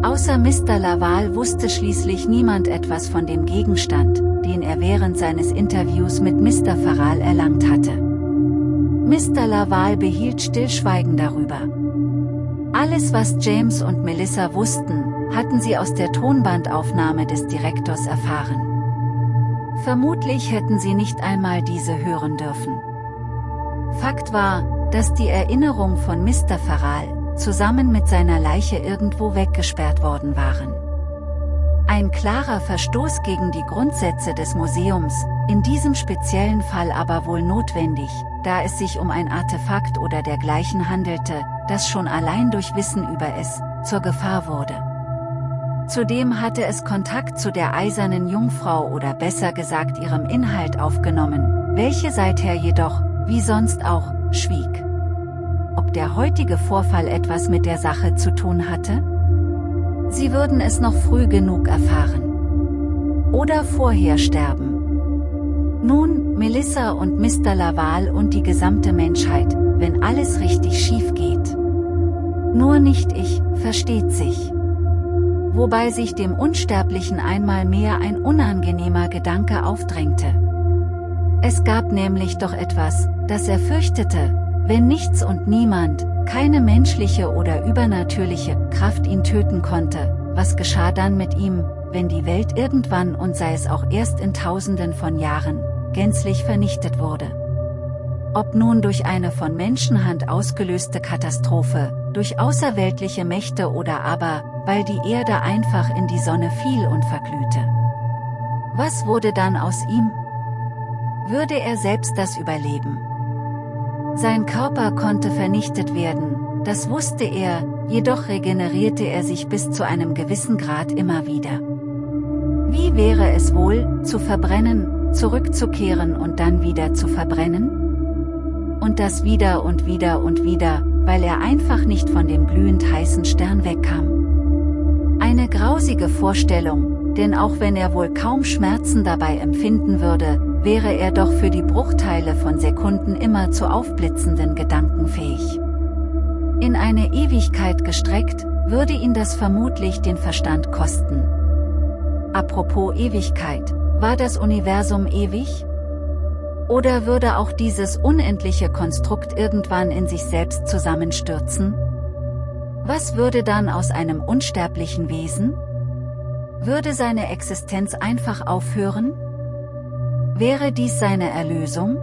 Außer Mr. Laval wusste schließlich niemand etwas von dem Gegenstand, den er während seines Interviews mit Mr. Farral erlangt hatte. Mr. Laval behielt Stillschweigen darüber. Alles was James und Melissa wussten, hatten sie aus der Tonbandaufnahme des Direktors erfahren. Vermutlich hätten sie nicht einmal diese hören dürfen. Fakt war, dass die Erinnerung von Mr. Farral, zusammen mit seiner Leiche irgendwo weggesperrt worden waren. Ein klarer Verstoß gegen die Grundsätze des Museums, in diesem speziellen Fall aber wohl notwendig, da es sich um ein Artefakt oder dergleichen handelte, das schon allein durch Wissen über es, zur Gefahr wurde. Zudem hatte es Kontakt zu der eisernen Jungfrau oder besser gesagt ihrem Inhalt aufgenommen, welche seither jedoch, wie sonst auch, schwieg. Der heutige Vorfall etwas mit der Sache zu tun hatte? Sie würden es noch früh genug erfahren. Oder vorher sterben. Nun, Melissa und Mr. Laval und die gesamte Menschheit, wenn alles richtig schief geht. Nur nicht ich, versteht sich. Wobei sich dem Unsterblichen einmal mehr ein unangenehmer Gedanke aufdrängte. Es gab nämlich doch etwas, das er fürchtete, wenn nichts und niemand, keine menschliche oder übernatürliche Kraft ihn töten konnte, was geschah dann mit ihm, wenn die Welt irgendwann und sei es auch erst in tausenden von Jahren, gänzlich vernichtet wurde. Ob nun durch eine von Menschenhand ausgelöste Katastrophe, durch außerweltliche Mächte oder aber, weil die Erde einfach in die Sonne fiel und verglühte. Was wurde dann aus ihm? Würde er selbst das überleben? Sein Körper konnte vernichtet werden, das wusste er, jedoch regenerierte er sich bis zu einem gewissen Grad immer wieder. Wie wäre es wohl, zu verbrennen, zurückzukehren und dann wieder zu verbrennen? Und das wieder und wieder und wieder, weil er einfach nicht von dem glühend heißen Stern wegkam. Eine grausige Vorstellung, denn auch wenn er wohl kaum Schmerzen dabei empfinden würde, wäre er doch für die Bruchteile von Sekunden immer zu aufblitzenden Gedanken fähig. In eine Ewigkeit gestreckt, würde ihn das vermutlich den Verstand kosten. Apropos Ewigkeit, war das Universum ewig? Oder würde auch dieses unendliche Konstrukt irgendwann in sich selbst zusammenstürzen? Was würde dann aus einem unsterblichen Wesen? Würde seine Existenz einfach aufhören? Wäre dies seine Erlösung?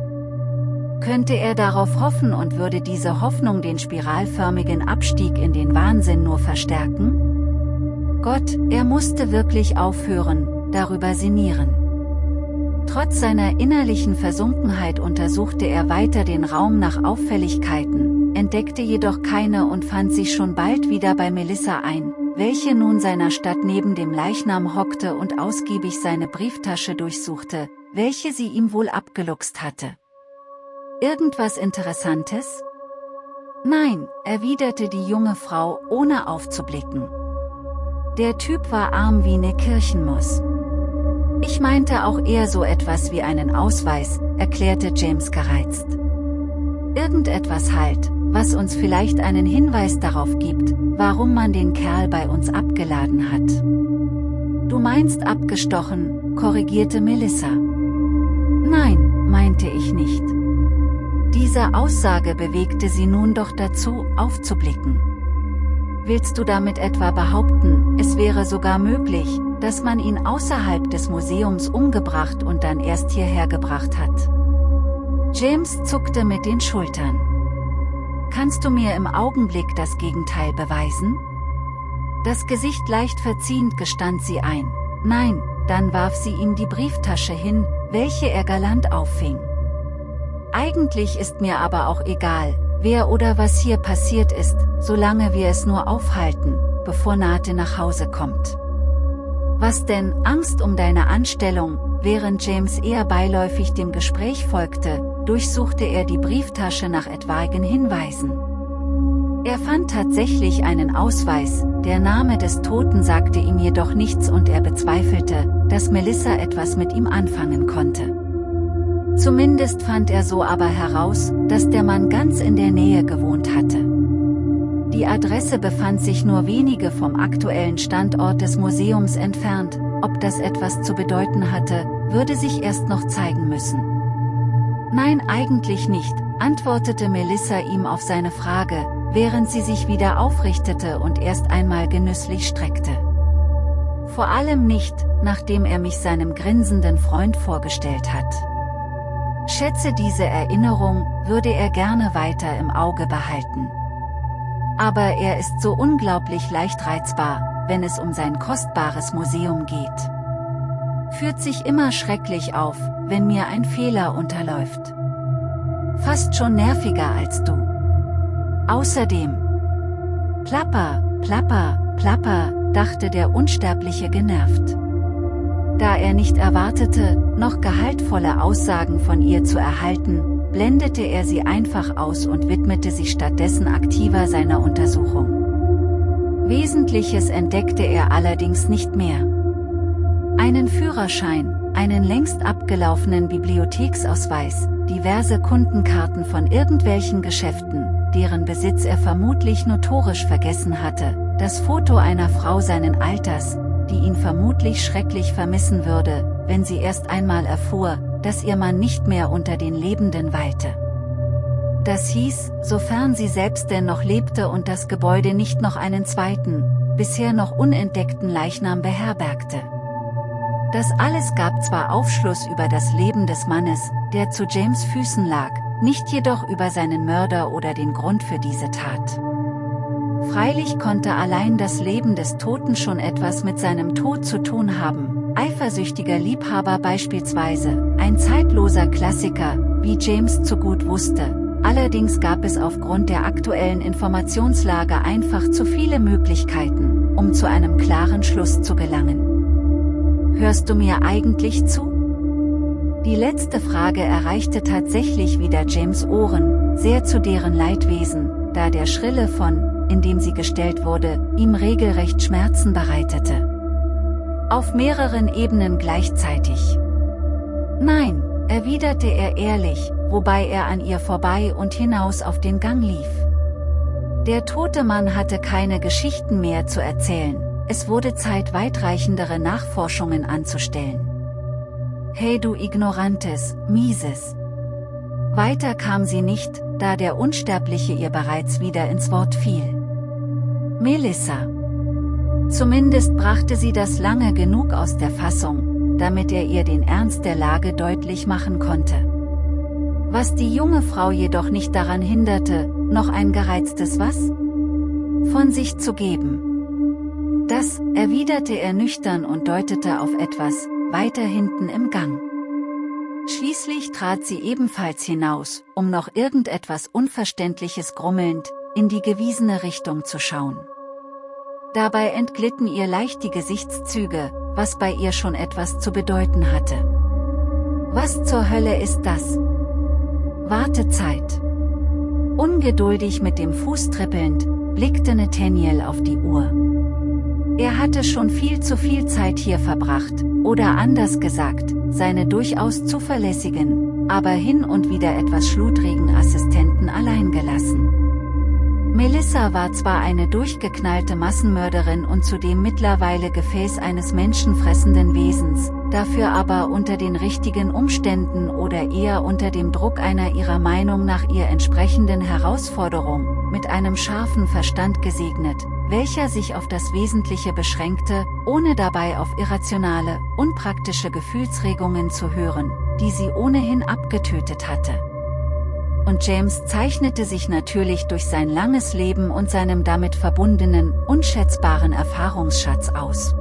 Könnte er darauf hoffen und würde diese Hoffnung den spiralförmigen Abstieg in den Wahnsinn nur verstärken? Gott, er musste wirklich aufhören, darüber sinnieren. Trotz seiner innerlichen Versunkenheit untersuchte er weiter den Raum nach Auffälligkeiten, entdeckte jedoch keine und fand sich schon bald wieder bei Melissa ein, welche nun seiner Stadt neben dem Leichnam hockte und ausgiebig seine Brieftasche durchsuchte, welche sie ihm wohl abgeluchst hatte. Irgendwas Interessantes? Nein, erwiderte die junge Frau, ohne aufzublicken. Der Typ war arm wie ne Kirchenmus. Ich meinte auch eher so etwas wie einen Ausweis, erklärte James gereizt. Irgendetwas halt, was uns vielleicht einen Hinweis darauf gibt, warum man den Kerl bei uns abgeladen hat. Du meinst abgestochen, korrigierte Melissa. Nein, meinte ich nicht. Diese Aussage bewegte sie nun doch dazu, aufzublicken. Willst du damit etwa behaupten, es wäre sogar möglich, dass man ihn außerhalb des Museums umgebracht und dann erst hierher gebracht hat. James zuckte mit den Schultern. Kannst du mir im Augenblick das Gegenteil beweisen? Das Gesicht leicht verziehend gestand sie ein. Nein, dann warf sie ihm die Brieftasche hin, welche er galant auffing. Eigentlich ist mir aber auch egal, wer oder was hier passiert ist, solange wir es nur aufhalten, bevor Nate nach Hause kommt. Was denn, Angst um deine Anstellung, während James eher beiläufig dem Gespräch folgte, durchsuchte er die Brieftasche nach etwaigen Hinweisen. Er fand tatsächlich einen Ausweis, der Name des Toten sagte ihm jedoch nichts und er bezweifelte, dass Melissa etwas mit ihm anfangen konnte. Zumindest fand er so aber heraus, dass der Mann ganz in der Nähe gewohnt hatte. Die Adresse befand sich nur wenige vom aktuellen Standort des Museums entfernt, ob das etwas zu bedeuten hatte, würde sich erst noch zeigen müssen. Nein eigentlich nicht, antwortete Melissa ihm auf seine Frage, während sie sich wieder aufrichtete und erst einmal genüsslich streckte. Vor allem nicht, nachdem er mich seinem grinsenden Freund vorgestellt hat. Schätze diese Erinnerung, würde er gerne weiter im Auge behalten. Aber er ist so unglaublich leicht reizbar, wenn es um sein kostbares Museum geht. Führt sich immer schrecklich auf, wenn mir ein Fehler unterläuft. Fast schon nerviger als du. Außerdem. Plapper, plapper, plapper, dachte der Unsterbliche genervt. Da er nicht erwartete, noch gehaltvolle Aussagen von ihr zu erhalten, blendete er sie einfach aus und widmete sich stattdessen aktiver seiner Untersuchung. Wesentliches entdeckte er allerdings nicht mehr. Einen Führerschein, einen längst abgelaufenen Bibliotheksausweis, diverse Kundenkarten von irgendwelchen Geschäften, deren Besitz er vermutlich notorisch vergessen hatte, das Foto einer Frau seinen Alters, die ihn vermutlich schrecklich vermissen würde, wenn sie erst einmal erfuhr, dass ihr Mann nicht mehr unter den Lebenden weilte. Das hieß, sofern sie selbst denn noch lebte und das Gebäude nicht noch einen zweiten, bisher noch unentdeckten Leichnam beherbergte. Das alles gab zwar Aufschluss über das Leben des Mannes, der zu James Füßen lag, nicht jedoch über seinen Mörder oder den Grund für diese Tat. Freilich konnte allein das Leben des Toten schon etwas mit seinem Tod zu tun haben, eifersüchtiger Liebhaber beispielsweise, ein zeitloser Klassiker, wie James zu gut wusste, allerdings gab es aufgrund der aktuellen Informationslage einfach zu viele Möglichkeiten, um zu einem klaren Schluss zu gelangen. Hörst du mir eigentlich zu? Die letzte Frage erreichte tatsächlich wieder James Ohren, sehr zu deren Leidwesen, da der Schrille von in dem sie gestellt wurde, ihm regelrecht Schmerzen bereitete. Auf mehreren Ebenen gleichzeitig. Nein, erwiderte er ehrlich, wobei er an ihr vorbei und hinaus auf den Gang lief. Der tote Mann hatte keine Geschichten mehr zu erzählen, es wurde Zeit weitreichendere Nachforschungen anzustellen. Hey du ignorantes, mieses. Weiter kam sie nicht, da der Unsterbliche ihr bereits wieder ins Wort fiel. Melissa. Zumindest brachte sie das lange genug aus der Fassung, damit er ihr den Ernst der Lage deutlich machen konnte. Was die junge Frau jedoch nicht daran hinderte, noch ein gereiztes Was? Von sich zu geben. Das, erwiderte er nüchtern und deutete auf etwas, weiter hinten im Gang. Schließlich trat sie ebenfalls hinaus, um noch irgendetwas Unverständliches grummelnd, in die gewiesene Richtung zu schauen. Dabei entglitten ihr leicht die Gesichtszüge, was bei ihr schon etwas zu bedeuten hatte. Was zur Hölle ist das? Wartezeit. Ungeduldig mit dem Fuß trippelnd, blickte Nathaniel auf die Uhr. Er hatte schon viel zu viel Zeit hier verbracht, oder anders gesagt, seine durchaus zuverlässigen, aber hin und wieder etwas schludrigen Assistenten allein gelassen. Melissa war zwar eine durchgeknallte Massenmörderin und zudem mittlerweile Gefäß eines menschenfressenden Wesens, dafür aber unter den richtigen Umständen oder eher unter dem Druck einer ihrer Meinung nach ihr entsprechenden Herausforderung, mit einem scharfen Verstand gesegnet, welcher sich auf das Wesentliche beschränkte, ohne dabei auf irrationale, unpraktische Gefühlsregungen zu hören, die sie ohnehin abgetötet hatte und James zeichnete sich natürlich durch sein langes Leben und seinem damit verbundenen, unschätzbaren Erfahrungsschatz aus.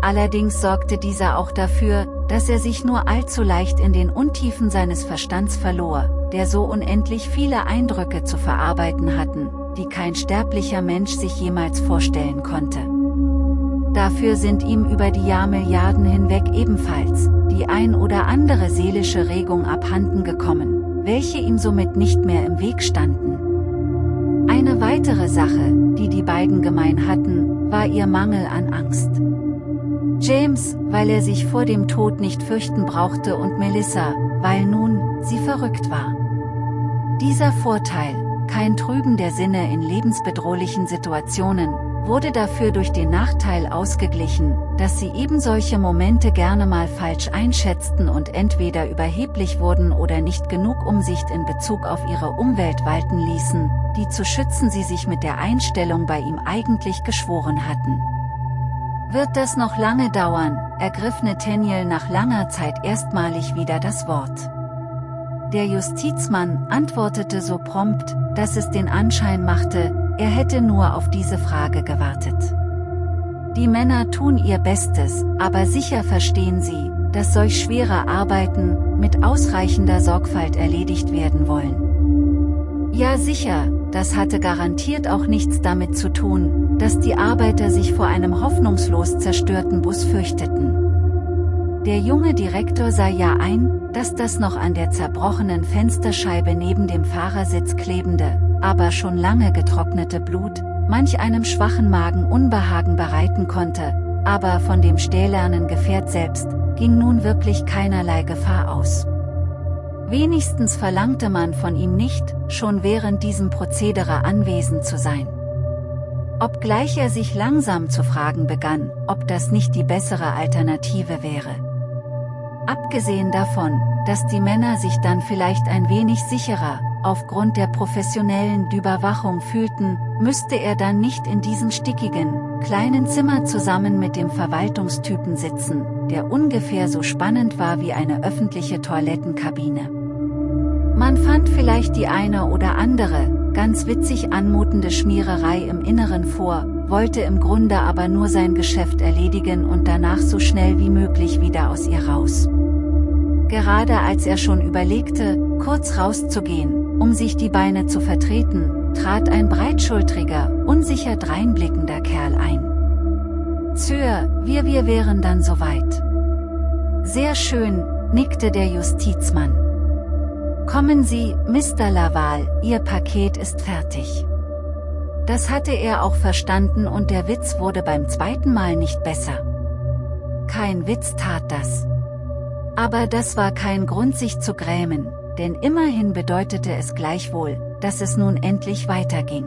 Allerdings sorgte dieser auch dafür, dass er sich nur allzu leicht in den Untiefen seines Verstands verlor, der so unendlich viele Eindrücke zu verarbeiten hatten, die kein sterblicher Mensch sich jemals vorstellen konnte. Dafür sind ihm über die Jahrmilliarden hinweg ebenfalls, die ein oder andere seelische Regung abhanden gekommen welche ihm somit nicht mehr im Weg standen. Eine weitere Sache, die die beiden gemein hatten, war ihr Mangel an Angst. James, weil er sich vor dem Tod nicht fürchten brauchte und Melissa, weil nun, sie verrückt war. Dieser Vorteil, kein Trüben der Sinne in lebensbedrohlichen Situationen, wurde dafür durch den Nachteil ausgeglichen, dass sie eben solche Momente gerne mal falsch einschätzten und entweder überheblich wurden oder nicht genug Umsicht in Bezug auf ihre Umwelt walten ließen, die zu schützen sie sich mit der Einstellung bei ihm eigentlich geschworen hatten. Wird das noch lange dauern, ergriff Nathaniel nach langer Zeit erstmalig wieder das Wort. Der Justizmann antwortete so prompt, dass es den Anschein machte, er hätte nur auf diese Frage gewartet. Die Männer tun ihr Bestes, aber sicher verstehen sie, dass solch schwere Arbeiten mit ausreichender Sorgfalt erledigt werden wollen. Ja sicher, das hatte garantiert auch nichts damit zu tun, dass die Arbeiter sich vor einem hoffnungslos zerstörten Bus fürchteten. Der junge Direktor sah ja ein, dass das noch an der zerbrochenen Fensterscheibe neben dem Fahrersitz klebende, aber schon lange getrocknete Blut, manch einem schwachen Magen Unbehagen bereiten konnte, aber von dem stählernen Gefährt selbst, ging nun wirklich keinerlei Gefahr aus. Wenigstens verlangte man von ihm nicht, schon während diesem Prozedere anwesend zu sein. Obgleich er sich langsam zu fragen begann, ob das nicht die bessere Alternative wäre. Abgesehen davon, dass die Männer sich dann vielleicht ein wenig sicherer, aufgrund der professionellen Überwachung fühlten, müsste er dann nicht in diesem stickigen, kleinen Zimmer zusammen mit dem Verwaltungstypen sitzen, der ungefähr so spannend war wie eine öffentliche Toilettenkabine. Man fand vielleicht die eine oder andere, ganz witzig anmutende Schmiererei im Inneren vor, wollte im Grunde aber nur sein Geschäft erledigen und danach so schnell wie möglich wieder aus ihr raus. Gerade als er schon überlegte, kurz rauszugehen, um sich die Beine zu vertreten, trat ein breitschultriger, unsicher dreinblickender Kerl ein. Zür, wir wir wären dann soweit. Sehr schön, nickte der Justizmann. Kommen Sie, Mr. Laval, Ihr Paket ist fertig. Das hatte er auch verstanden und der Witz wurde beim zweiten Mal nicht besser. Kein Witz tat das. Aber das war kein Grund sich zu grämen, denn immerhin bedeutete es gleichwohl, dass es nun endlich weiterging.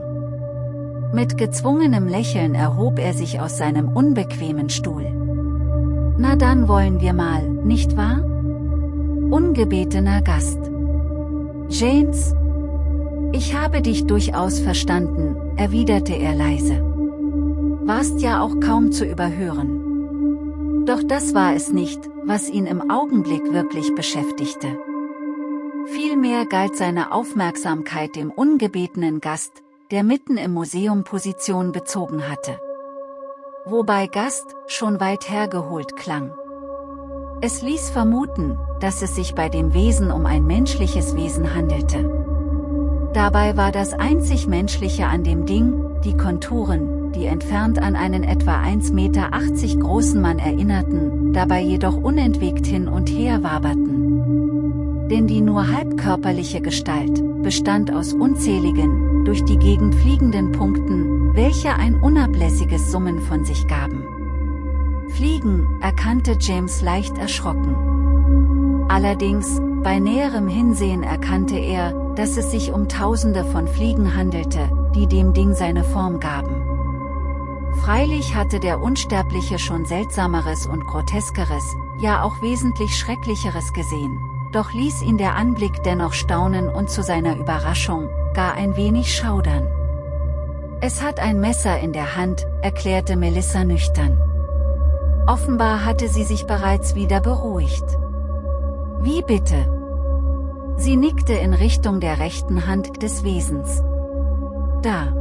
Mit gezwungenem Lächeln erhob er sich aus seinem unbequemen Stuhl. Na dann wollen wir mal, nicht wahr? Ungebetener Gast. James? Ich habe dich durchaus verstanden, erwiderte er leise. Warst ja auch kaum zu überhören. Doch das war es nicht, was ihn im Augenblick wirklich beschäftigte. Vielmehr galt seine Aufmerksamkeit dem ungebetenen Gast, der mitten im Museum Position bezogen hatte. Wobei Gast schon weit hergeholt klang. Es ließ vermuten, dass es sich bei dem Wesen um ein menschliches Wesen handelte. Dabei war das einzig Menschliche an dem Ding, die Konturen, die entfernt an einen etwa 1,80 Meter großen Mann erinnerten, dabei jedoch unentwegt hin und her waberten denn die nur halbkörperliche Gestalt, bestand aus unzähligen, durch die Gegend fliegenden Punkten, welche ein unablässiges Summen von sich gaben. Fliegen, erkannte James leicht erschrocken. Allerdings, bei näherem Hinsehen erkannte er, dass es sich um Tausende von Fliegen handelte, die dem Ding seine Form gaben. Freilich hatte der Unsterbliche schon Seltsameres und Groteskeres, ja auch wesentlich Schrecklicheres gesehen, doch ließ ihn der Anblick dennoch staunen und zu seiner Überraschung, gar ein wenig schaudern. Es hat ein Messer in der Hand, erklärte Melissa nüchtern. Offenbar hatte sie sich bereits wieder beruhigt. Wie bitte? Sie nickte in Richtung der rechten Hand des Wesens. Da.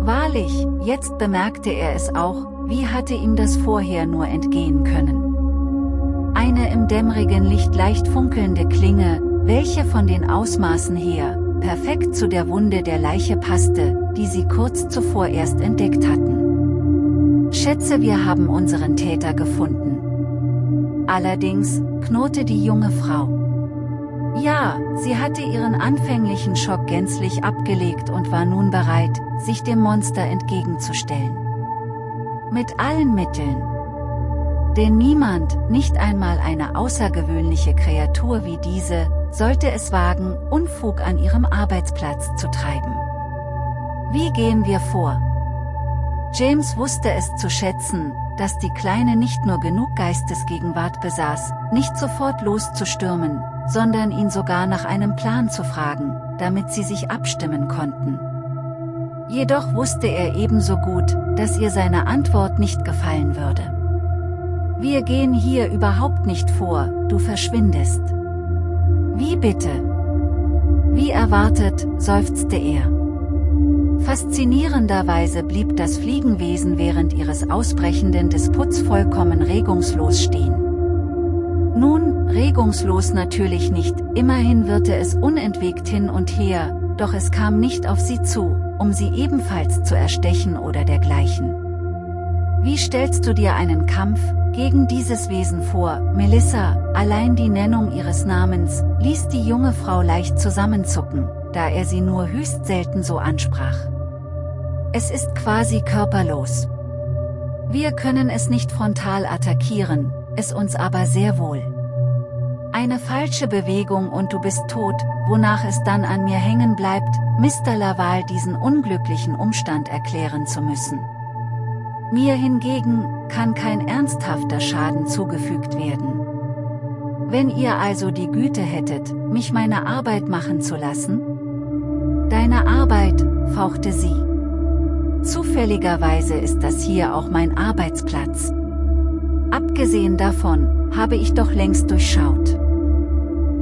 Wahrlich, jetzt bemerkte er es auch, wie hatte ihm das vorher nur entgehen können eine im dämmerigen Licht leicht funkelnde Klinge, welche von den Ausmaßen her, perfekt zu der Wunde der Leiche passte, die sie kurz zuvor erst entdeckt hatten. Schätze wir haben unseren Täter gefunden. Allerdings, knurrte die junge Frau. Ja, sie hatte ihren anfänglichen Schock gänzlich abgelegt und war nun bereit, sich dem Monster entgegenzustellen. Mit allen Mitteln. Denn niemand, nicht einmal eine außergewöhnliche Kreatur wie diese, sollte es wagen, Unfug an ihrem Arbeitsplatz zu treiben. Wie gehen wir vor? James wusste es zu schätzen, dass die Kleine nicht nur genug Geistesgegenwart besaß, nicht sofort loszustürmen, sondern ihn sogar nach einem Plan zu fragen, damit sie sich abstimmen konnten. Jedoch wusste er ebenso gut, dass ihr seine Antwort nicht gefallen würde. Wir gehen hier überhaupt nicht vor, du verschwindest. Wie bitte? Wie erwartet, seufzte er. Faszinierenderweise blieb das Fliegenwesen während ihres ausbrechenden Disputs vollkommen regungslos stehen. Nun, regungslos natürlich nicht, immerhin wirrte es unentwegt hin und her, doch es kam nicht auf sie zu, um sie ebenfalls zu erstechen oder dergleichen. Wie stellst du dir einen Kampf gegen dieses Wesen vor, Melissa? Allein die Nennung ihres Namens ließ die junge Frau leicht zusammenzucken, da er sie nur höchst selten so ansprach. Es ist quasi körperlos. Wir können es nicht frontal attackieren, es uns aber sehr wohl. Eine falsche Bewegung und du bist tot, wonach es dann an mir hängen bleibt, Mr. Laval diesen unglücklichen Umstand erklären zu müssen. Mir hingegen, kann kein ernsthafter Schaden zugefügt werden. Wenn ihr also die Güte hättet, mich meine Arbeit machen zu lassen? Deine Arbeit, fauchte sie. Zufälligerweise ist das hier auch mein Arbeitsplatz. Abgesehen davon, habe ich doch längst durchschaut.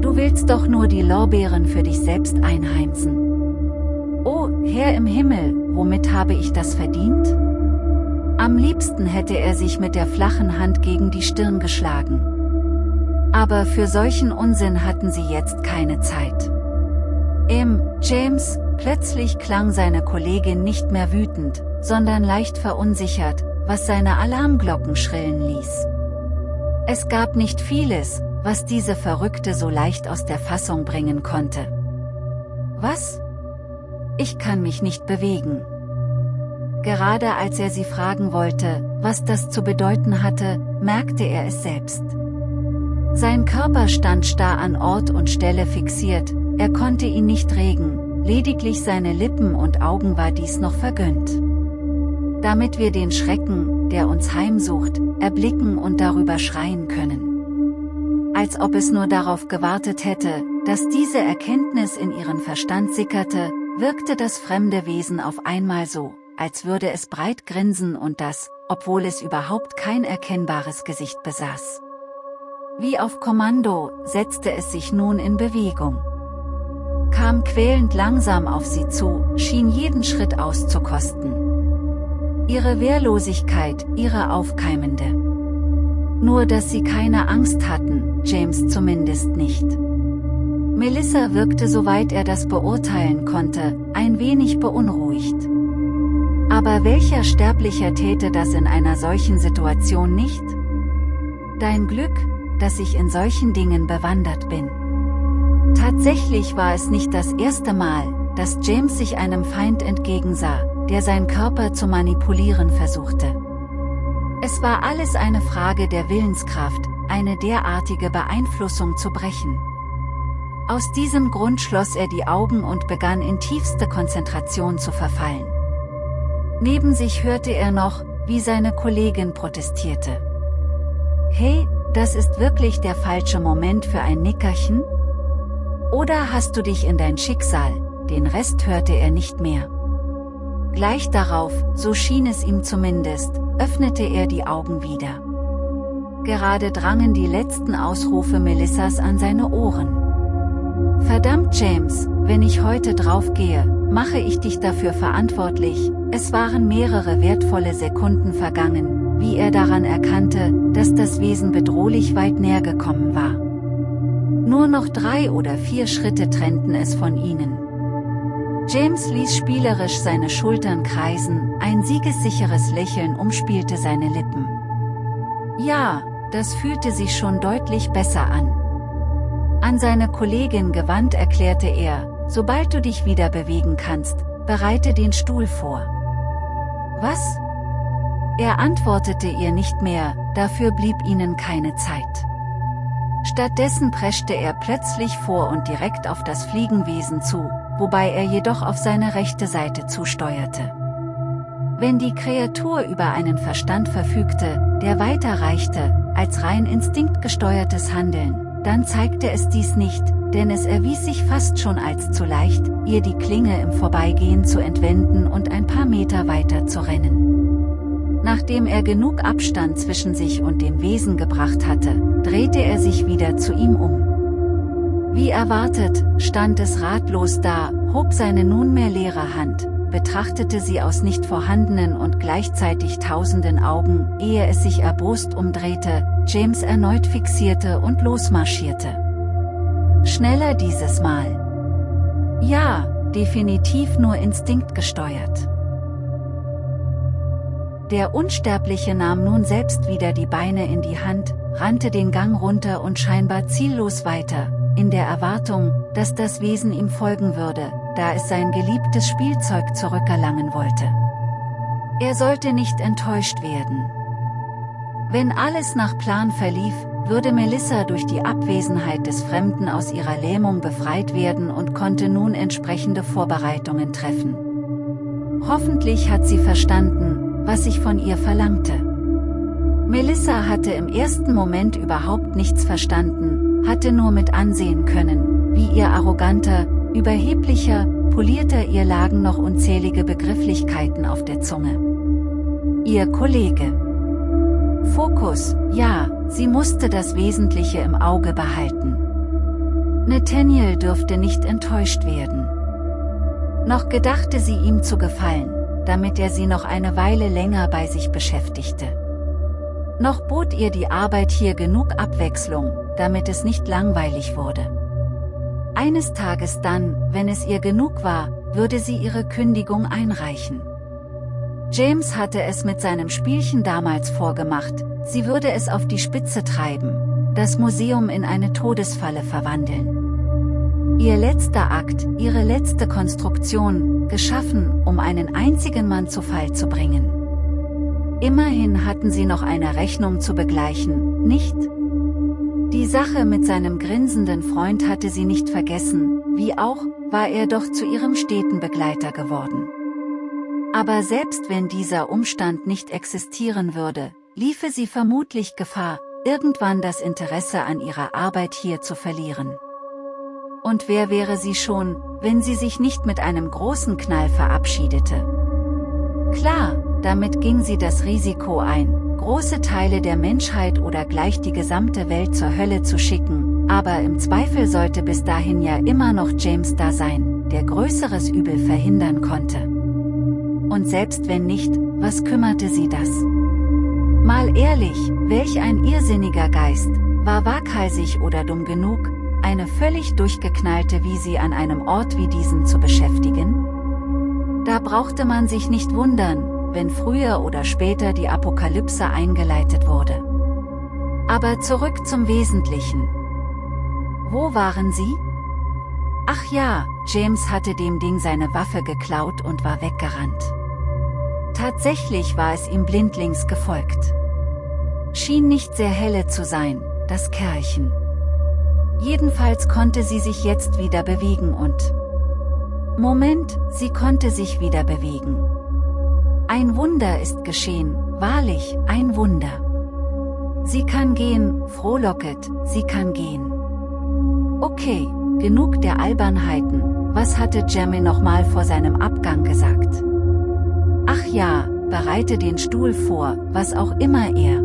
Du willst doch nur die Lorbeeren für dich selbst einheimsen. Oh, Herr im Himmel, womit habe ich das verdient? Am liebsten hätte er sich mit der flachen Hand gegen die Stirn geschlagen. Aber für solchen Unsinn hatten sie jetzt keine Zeit. Im James, plötzlich klang seine Kollegin nicht mehr wütend, sondern leicht verunsichert, was seine Alarmglocken schrillen ließ. Es gab nicht vieles, was diese Verrückte so leicht aus der Fassung bringen konnte. Was? Ich kann mich nicht bewegen. Gerade als er sie fragen wollte, was das zu bedeuten hatte, merkte er es selbst. Sein Körper stand starr an Ort und Stelle fixiert, er konnte ihn nicht regen, lediglich seine Lippen und Augen war dies noch vergönnt. Damit wir den Schrecken, der uns heimsucht, erblicken und darüber schreien können. Als ob es nur darauf gewartet hätte, dass diese Erkenntnis in ihren Verstand sickerte, wirkte das fremde Wesen auf einmal so, als würde es breit grinsen und das, obwohl es überhaupt kein erkennbares Gesicht besaß. Wie auf Kommando, setzte es sich nun in Bewegung kam quälend langsam auf sie zu, schien jeden Schritt auszukosten. Ihre Wehrlosigkeit, ihre aufkeimende. Nur dass sie keine Angst hatten, James zumindest nicht. Melissa wirkte soweit er das beurteilen konnte, ein wenig beunruhigt. Aber welcher Sterblicher täte das in einer solchen Situation nicht? Dein Glück, dass ich in solchen Dingen bewandert bin. Tatsächlich war es nicht das erste Mal, dass James sich einem Feind entgegensah, der sein Körper zu manipulieren versuchte. Es war alles eine Frage der Willenskraft, eine derartige Beeinflussung zu brechen. Aus diesem Grund schloss er die Augen und begann in tiefste Konzentration zu verfallen. Neben sich hörte er noch, wie seine Kollegin protestierte. Hey, das ist wirklich der falsche Moment für ein Nickerchen? Oder hast du dich in dein Schicksal, den Rest hörte er nicht mehr. Gleich darauf, so schien es ihm zumindest, öffnete er die Augen wieder. Gerade drangen die letzten Ausrufe Melissas an seine Ohren. Verdammt James, wenn ich heute draufgehe, mache ich dich dafür verantwortlich, es waren mehrere wertvolle Sekunden vergangen, wie er daran erkannte, dass das Wesen bedrohlich weit näher gekommen war. Nur noch drei oder vier Schritte trennten es von ihnen. James ließ spielerisch seine Schultern kreisen, ein siegessicheres Lächeln umspielte seine Lippen. Ja, das fühlte sich schon deutlich besser an. An seine Kollegin gewandt erklärte er, sobald du dich wieder bewegen kannst, bereite den Stuhl vor. Was? Er antwortete ihr nicht mehr, dafür blieb ihnen keine Zeit. Stattdessen preschte er plötzlich vor und direkt auf das Fliegenwesen zu, wobei er jedoch auf seine rechte Seite zusteuerte. Wenn die Kreatur über einen Verstand verfügte, der weiter reichte, als rein instinktgesteuertes Handeln, dann zeigte es dies nicht, denn es erwies sich fast schon als zu leicht, ihr die Klinge im Vorbeigehen zu entwenden und ein paar Meter weiter zu rennen. Nachdem er genug Abstand zwischen sich und dem Wesen gebracht hatte, drehte er sich wieder zu ihm um. Wie erwartet, stand es ratlos da, hob seine nunmehr leere Hand, betrachtete sie aus nicht vorhandenen und gleichzeitig tausenden Augen, ehe es sich erbost umdrehte, James erneut fixierte und losmarschierte. Schneller dieses Mal. Ja, definitiv nur instinktgesteuert. Der Unsterbliche nahm nun selbst wieder die Beine in die Hand, rannte den Gang runter und scheinbar ziellos weiter, in der Erwartung, dass das Wesen ihm folgen würde, da es sein geliebtes Spielzeug zurückerlangen wollte. Er sollte nicht enttäuscht werden. Wenn alles nach Plan verlief, würde Melissa durch die Abwesenheit des Fremden aus ihrer Lähmung befreit werden und konnte nun entsprechende Vorbereitungen treffen. Hoffentlich hat sie verstanden, was ich von ihr verlangte. Melissa hatte im ersten Moment überhaupt nichts verstanden, hatte nur mit ansehen können, wie ihr arroganter, überheblicher, polierter ihr lagen noch unzählige Begrifflichkeiten auf der Zunge. Ihr Kollege. Fokus, ja, sie musste das Wesentliche im Auge behalten. Nathaniel dürfte nicht enttäuscht werden. Noch gedachte sie ihm zu gefallen, damit er sie noch eine Weile länger bei sich beschäftigte. Noch bot ihr die Arbeit hier genug Abwechslung, damit es nicht langweilig wurde. Eines Tages dann, wenn es ihr genug war, würde sie ihre Kündigung einreichen. James hatte es mit seinem Spielchen damals vorgemacht, sie würde es auf die Spitze treiben, das Museum in eine Todesfalle verwandeln. Ihr letzter Akt, ihre letzte Konstruktion, geschaffen, um einen einzigen Mann zu Fall zu bringen. Immerhin hatten sie noch eine Rechnung zu begleichen, nicht? Die Sache mit seinem grinsenden Freund hatte sie nicht vergessen, wie auch, war er doch zu ihrem steten Begleiter geworden. Aber selbst wenn dieser Umstand nicht existieren würde, liefe sie vermutlich Gefahr, irgendwann das Interesse an ihrer Arbeit hier zu verlieren. Und wer wäre sie schon, wenn sie sich nicht mit einem großen Knall verabschiedete? Klar, damit ging sie das Risiko ein, große Teile der Menschheit oder gleich die gesamte Welt zur Hölle zu schicken, aber im Zweifel sollte bis dahin ja immer noch James da sein, der größeres Übel verhindern konnte. Und selbst wenn nicht, was kümmerte sie das? Mal ehrlich, welch ein irrsinniger Geist, war waghalsig oder dumm genug, eine völlig durchgeknallte wie sie an einem Ort wie diesen zu beschäftigen? Da brauchte man sich nicht wundern, wenn früher oder später die Apokalypse eingeleitet wurde. Aber zurück zum Wesentlichen. Wo waren sie? Ach ja, James hatte dem Ding seine Waffe geklaut und war weggerannt. Tatsächlich war es ihm blindlings gefolgt. Schien nicht sehr helle zu sein, das Kerlchen. Jedenfalls konnte sie sich jetzt wieder bewegen und... Moment, sie konnte sich wieder bewegen. Ein Wunder ist geschehen, wahrlich, ein Wunder. Sie kann gehen, frohlocket, sie kann gehen. Okay, genug der Albernheiten, was hatte Jamie nochmal vor seinem Abgang gesagt? Ach ja, bereite den Stuhl vor, was auch immer er.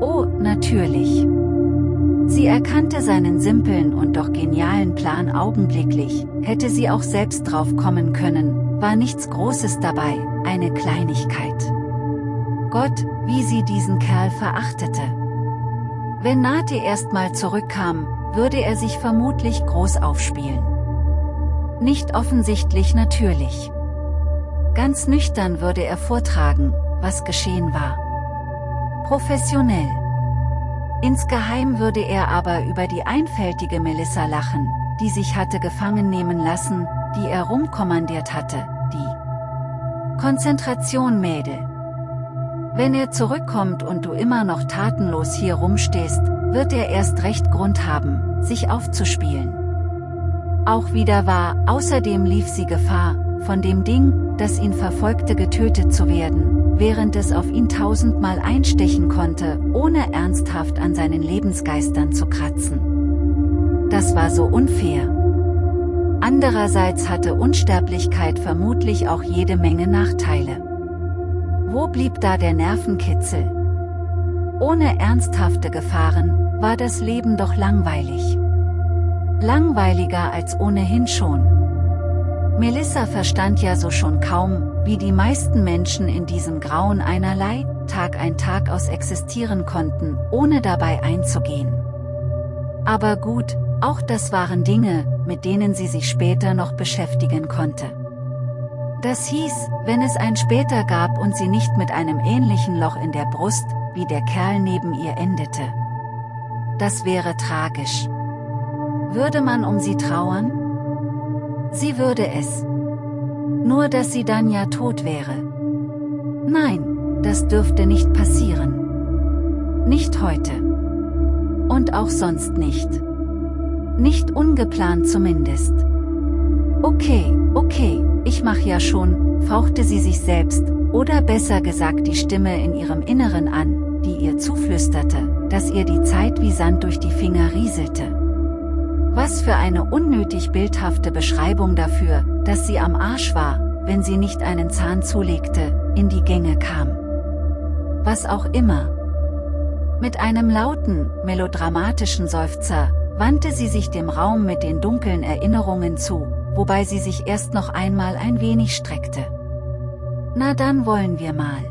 Oh, natürlich. Sie erkannte seinen simpeln und doch genialen Plan augenblicklich, hätte sie auch selbst drauf kommen können, war nichts Großes dabei, eine Kleinigkeit. Gott, wie sie diesen Kerl verachtete. Wenn Nate erstmal zurückkam, würde er sich vermutlich groß aufspielen. Nicht offensichtlich natürlich. Ganz nüchtern würde er vortragen, was geschehen war. Professionell. Insgeheim würde er aber über die einfältige Melissa lachen, die sich hatte gefangen nehmen lassen, die er rumkommandiert hatte, die Konzentration Mädel. Wenn er zurückkommt und du immer noch tatenlos hier rumstehst, wird er erst recht Grund haben, sich aufzuspielen. Auch wieder wahr, außerdem lief sie Gefahr, von dem Ding, das ihn verfolgte getötet zu werden, während es auf ihn tausendmal einstechen konnte, ohne ernsthaft an seinen Lebensgeistern zu kratzen. Das war so unfair. Andererseits hatte Unsterblichkeit vermutlich auch jede Menge Nachteile. Wo blieb da der Nervenkitzel? Ohne ernsthafte Gefahren, war das Leben doch langweilig. Langweiliger als ohnehin schon. Melissa verstand ja so schon kaum, wie die meisten Menschen in diesem Grauen einerlei, Tag ein Tag aus existieren konnten, ohne dabei einzugehen. Aber gut, auch das waren Dinge, mit denen sie sich später noch beschäftigen konnte. Das hieß, wenn es ein später gab und sie nicht mit einem ähnlichen Loch in der Brust, wie der Kerl neben ihr endete. Das wäre tragisch. Würde man um sie trauern? Sie würde es. Nur dass sie dann ja tot wäre. Nein, das dürfte nicht passieren. Nicht heute. Und auch sonst nicht. Nicht ungeplant zumindest. Okay, okay, ich mach ja schon, fauchte sie sich selbst, oder besser gesagt die Stimme in ihrem Inneren an, die ihr zuflüsterte, dass ihr die Zeit wie Sand durch die Finger rieselte. Was für eine unnötig bildhafte Beschreibung dafür, dass sie am Arsch war, wenn sie nicht einen Zahn zulegte, in die Gänge kam. Was auch immer. Mit einem lauten, melodramatischen Seufzer, wandte sie sich dem Raum mit den dunklen Erinnerungen zu, wobei sie sich erst noch einmal ein wenig streckte. Na dann wollen wir mal.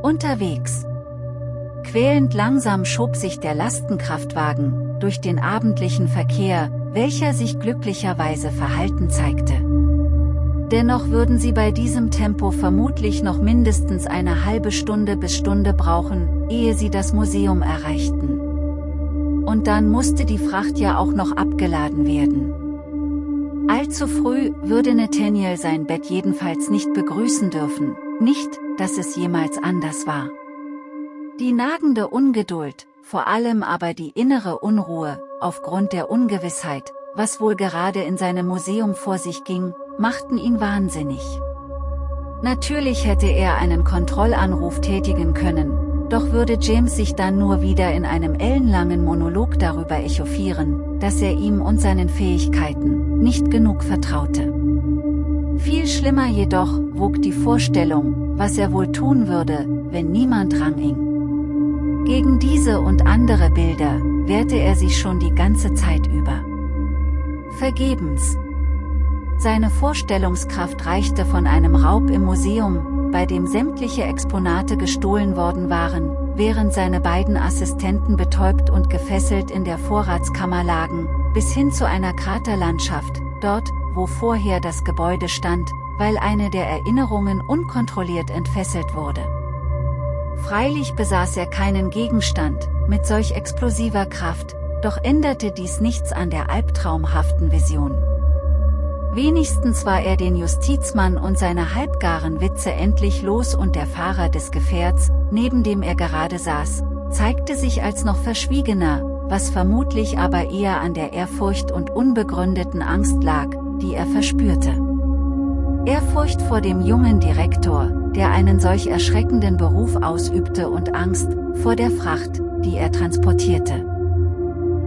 Unterwegs. Quälend langsam schob sich der Lastenkraftwagen, durch den abendlichen Verkehr, welcher sich glücklicherweise verhalten zeigte. Dennoch würden sie bei diesem Tempo vermutlich noch mindestens eine halbe Stunde bis Stunde brauchen, ehe sie das Museum erreichten. Und dann musste die Fracht ja auch noch abgeladen werden. Allzu früh würde Nathaniel sein Bett jedenfalls nicht begrüßen dürfen, nicht, dass es jemals anders war. Die nagende Ungeduld, vor allem aber die innere Unruhe, aufgrund der Ungewissheit, was wohl gerade in seinem Museum vor sich ging, machten ihn wahnsinnig. Natürlich hätte er einen Kontrollanruf tätigen können, doch würde James sich dann nur wieder in einem ellenlangen Monolog darüber echauffieren, dass er ihm und seinen Fähigkeiten nicht genug vertraute. Viel schlimmer jedoch wog die Vorstellung, was er wohl tun würde, wenn niemand ranhing. Gegen diese und andere Bilder wehrte er sich schon die ganze Zeit über. Vergebens. Seine Vorstellungskraft reichte von einem Raub im Museum, bei dem sämtliche Exponate gestohlen worden waren, während seine beiden Assistenten betäubt und gefesselt in der Vorratskammer lagen, bis hin zu einer Kraterlandschaft, dort, wo vorher das Gebäude stand, weil eine der Erinnerungen unkontrolliert entfesselt wurde. Freilich besaß er keinen Gegenstand, mit solch explosiver Kraft, doch änderte dies nichts an der albtraumhaften Vision. Wenigstens war er den Justizmann und seine halbgaren Witze endlich los und der Fahrer des Gefährts, neben dem er gerade saß, zeigte sich als noch verschwiegener, was vermutlich aber eher an der Ehrfurcht und unbegründeten Angst lag, die er verspürte. Ehrfurcht vor dem jungen Direktor, der einen solch erschreckenden Beruf ausübte und Angst, vor der Fracht, die er transportierte.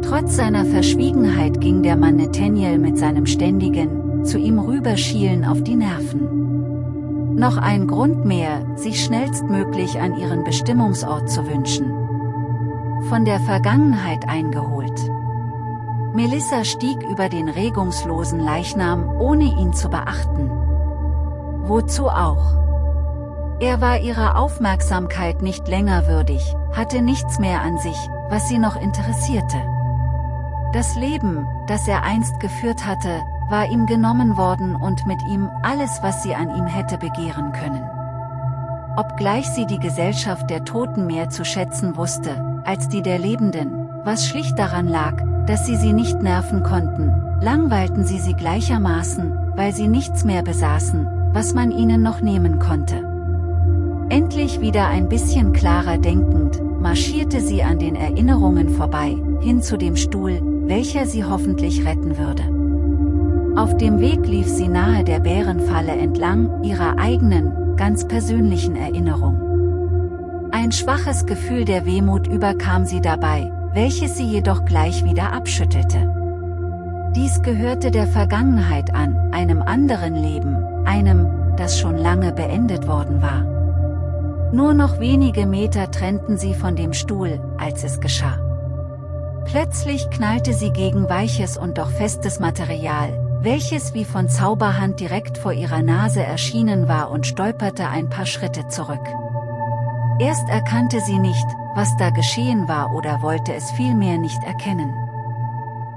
Trotz seiner Verschwiegenheit ging der Mann Nathaniel mit seinem ständigen, zu ihm rüberschielen auf die Nerven. Noch ein Grund mehr, sich schnellstmöglich an ihren Bestimmungsort zu wünschen. Von der Vergangenheit eingeholt. Melissa stieg über den regungslosen Leichnam, ohne ihn zu beachten. Wozu auch? Er war ihrer Aufmerksamkeit nicht länger würdig, hatte nichts mehr an sich, was sie noch interessierte. Das Leben, das er einst geführt hatte, war ihm genommen worden und mit ihm alles was sie an ihm hätte begehren können. Obgleich sie die Gesellschaft der Toten mehr zu schätzen wusste, als die der Lebenden, was schlicht daran lag, dass sie sie nicht nerven konnten, langweilten sie sie gleichermaßen, weil sie nichts mehr besaßen, was man ihnen noch nehmen konnte. Endlich wieder ein bisschen klarer denkend, marschierte sie an den Erinnerungen vorbei, hin zu dem Stuhl, welcher sie hoffentlich retten würde. Auf dem Weg lief sie nahe der Bärenfalle entlang, ihrer eigenen, ganz persönlichen Erinnerung. Ein schwaches Gefühl der Wehmut überkam sie dabei, welches sie jedoch gleich wieder abschüttelte. Dies gehörte der Vergangenheit an, einem anderen Leben, einem, das schon lange beendet worden war. Nur noch wenige Meter trennten sie von dem Stuhl, als es geschah. Plötzlich knallte sie gegen weiches und doch festes Material, welches wie von Zauberhand direkt vor ihrer Nase erschienen war und stolperte ein paar Schritte zurück. Erst erkannte sie nicht, was da geschehen war oder wollte es vielmehr nicht erkennen.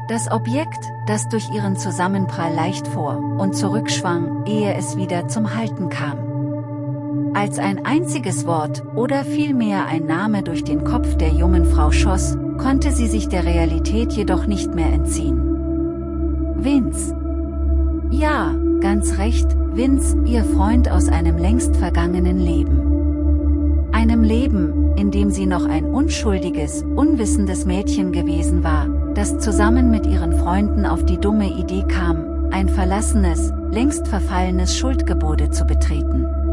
Das Objekt, das durch ihren Zusammenprall leicht vor und zurückschwang, ehe es wieder zum Halten kam. Als ein einziges Wort oder vielmehr ein Name durch den Kopf der jungen Frau schoss, konnte sie sich der Realität jedoch nicht mehr entziehen. Vince. Ja, ganz recht, Vince, ihr Freund aus einem längst vergangenen Leben. Einem Leben, in dem sie noch ein unschuldiges, unwissendes Mädchen gewesen war, das zusammen mit ihren Freunden auf die dumme Idee kam, ein verlassenes, längst verfallenes Schuldgebäude zu betreten.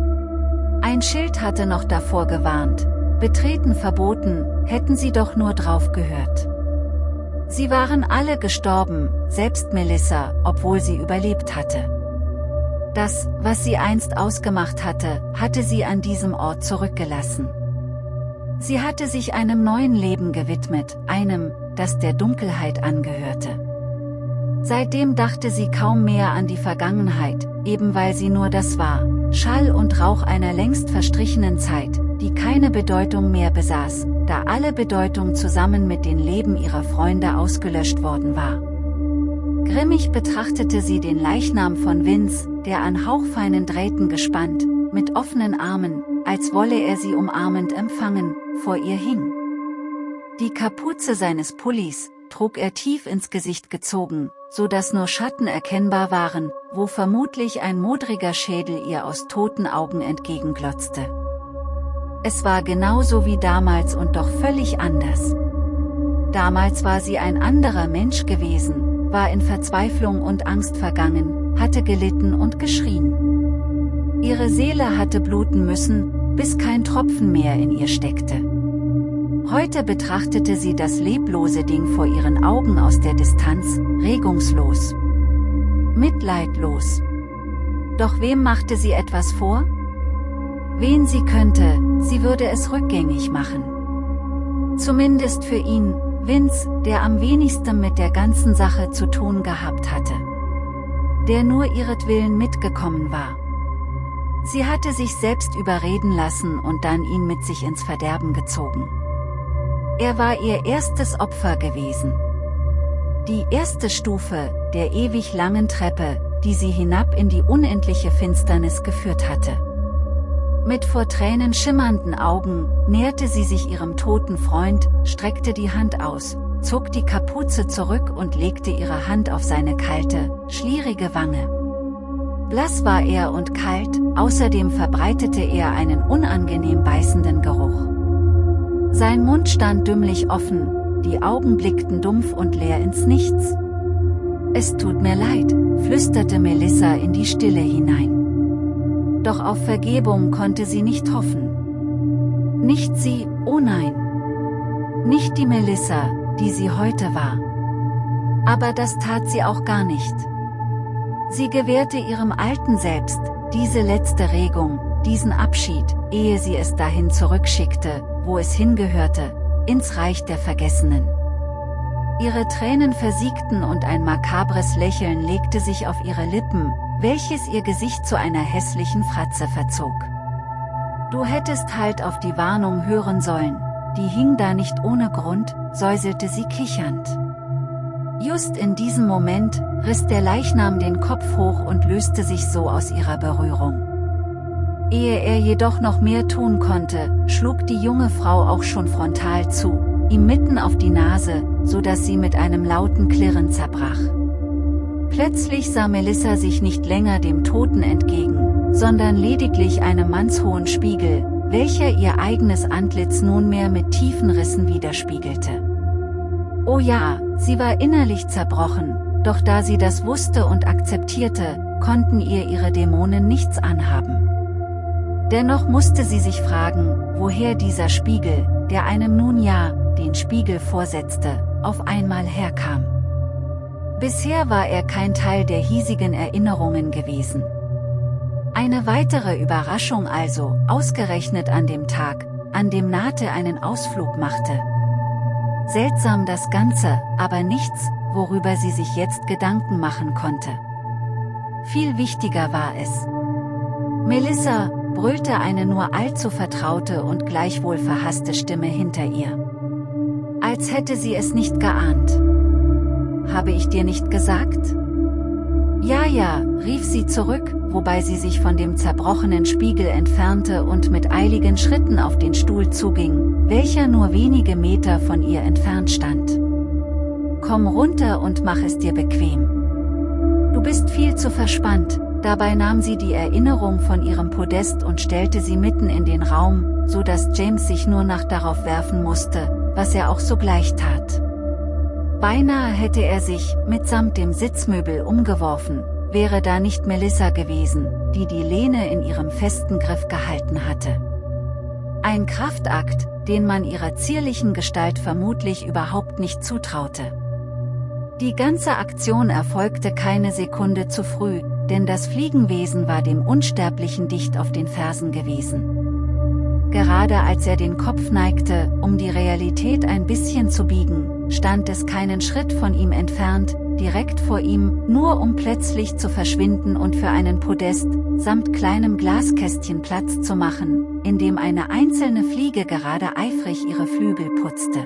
Ein Schild hatte noch davor gewarnt, betreten verboten, hätten sie doch nur drauf gehört. Sie waren alle gestorben, selbst Melissa, obwohl sie überlebt hatte. Das, was sie einst ausgemacht hatte, hatte sie an diesem Ort zurückgelassen. Sie hatte sich einem neuen Leben gewidmet, einem, das der Dunkelheit angehörte. Seitdem dachte sie kaum mehr an die Vergangenheit, eben weil sie nur das war, Schall und Rauch einer längst verstrichenen Zeit, die keine Bedeutung mehr besaß, da alle Bedeutung zusammen mit den Leben ihrer Freunde ausgelöscht worden war. Grimmig betrachtete sie den Leichnam von Vince, der an hauchfeinen Drähten gespannt, mit offenen Armen, als wolle er sie umarmend empfangen, vor ihr hing. Die Kapuze seines Pullis, trug er tief ins Gesicht gezogen, so dass nur Schatten erkennbar waren, wo vermutlich ein modriger Schädel ihr aus toten Augen entgegenglotzte. Es war genauso wie damals und doch völlig anders. Damals war sie ein anderer Mensch gewesen, war in Verzweiflung und Angst vergangen, hatte gelitten und geschrien. Ihre Seele hatte bluten müssen, bis kein Tropfen mehr in ihr steckte. Heute betrachtete sie das leblose Ding vor ihren Augen aus der Distanz, regungslos. Mitleidlos. Doch wem machte sie etwas vor? Wen sie könnte, sie würde es rückgängig machen. Zumindest für ihn, Vince, der am wenigsten mit der ganzen Sache zu tun gehabt hatte. Der nur ihretwillen mitgekommen war. Sie hatte sich selbst überreden lassen und dann ihn mit sich ins Verderben gezogen. Er war ihr erstes Opfer gewesen. Die erste Stufe, der ewig langen Treppe, die sie hinab in die unendliche Finsternis geführt hatte. Mit vor Tränen schimmernden Augen, näherte sie sich ihrem toten Freund, streckte die Hand aus, zog die Kapuze zurück und legte ihre Hand auf seine kalte, schlierige Wange. Blass war er und kalt, außerdem verbreitete er einen unangenehm beißenden Geruch. Sein Mund stand dümmlich offen, die Augen blickten dumpf und leer ins Nichts. Es tut mir leid, flüsterte Melissa in die Stille hinein. Doch auf Vergebung konnte sie nicht hoffen. Nicht sie, oh nein. Nicht die Melissa, die sie heute war. Aber das tat sie auch gar nicht. Sie gewährte ihrem alten Selbst, diese letzte Regung, diesen Abschied, ehe sie es dahin zurückschickte, wo es hingehörte, ins Reich der Vergessenen. Ihre Tränen versiegten und ein makabres Lächeln legte sich auf ihre Lippen, welches ihr Gesicht zu einer hässlichen Fratze verzog. Du hättest halt auf die Warnung hören sollen, die hing da nicht ohne Grund, säuselte sie kichernd. Just in diesem Moment, riss der Leichnam den Kopf hoch und löste sich so aus ihrer Berührung. Ehe er jedoch noch mehr tun konnte, schlug die junge Frau auch schon frontal zu, ihm mitten auf die Nase, so dass sie mit einem lauten Klirren zerbrach. Plötzlich sah Melissa sich nicht länger dem Toten entgegen, sondern lediglich einem mannshohen Spiegel, welcher ihr eigenes Antlitz nunmehr mit tiefen Rissen widerspiegelte. Oh ja, sie war innerlich zerbrochen, doch da sie das wusste und akzeptierte, konnten ihr ihre Dämonen nichts anhaben. Dennoch musste sie sich fragen, woher dieser Spiegel, der einem nun ja, den Spiegel vorsetzte, auf einmal herkam. Bisher war er kein Teil der hiesigen Erinnerungen gewesen. Eine weitere Überraschung also, ausgerechnet an dem Tag, an dem Nate einen Ausflug machte. Seltsam das Ganze, aber nichts, worüber sie sich jetzt Gedanken machen konnte. Viel wichtiger war es. Melissa, brüllte eine nur allzu vertraute und gleichwohl verhasste Stimme hinter ihr. Als hätte sie es nicht geahnt. Habe ich dir nicht gesagt? Ja, ja, rief sie zurück, wobei sie sich von dem zerbrochenen Spiegel entfernte und mit eiligen Schritten auf den Stuhl zuging, welcher nur wenige Meter von ihr entfernt stand. Komm runter und mach es dir bequem. Du bist viel zu verspannt, dabei nahm sie die Erinnerung von ihrem Podest und stellte sie mitten in den Raum, so dass James sich nur nach darauf werfen musste, was er auch sogleich tat. Beinahe hätte er sich, mitsamt dem Sitzmöbel umgeworfen, wäre da nicht Melissa gewesen, die die Lehne in ihrem festen Griff gehalten hatte. Ein Kraftakt, den man ihrer zierlichen Gestalt vermutlich überhaupt nicht zutraute. Die ganze Aktion erfolgte keine Sekunde zu früh, denn das Fliegenwesen war dem Unsterblichen dicht auf den Fersen gewesen. Gerade als er den Kopf neigte, um die Realität ein bisschen zu biegen, stand es keinen Schritt von ihm entfernt, direkt vor ihm, nur um plötzlich zu verschwinden und für einen Podest, samt kleinem Glaskästchen Platz zu machen, in dem eine einzelne Fliege gerade eifrig ihre Flügel putzte.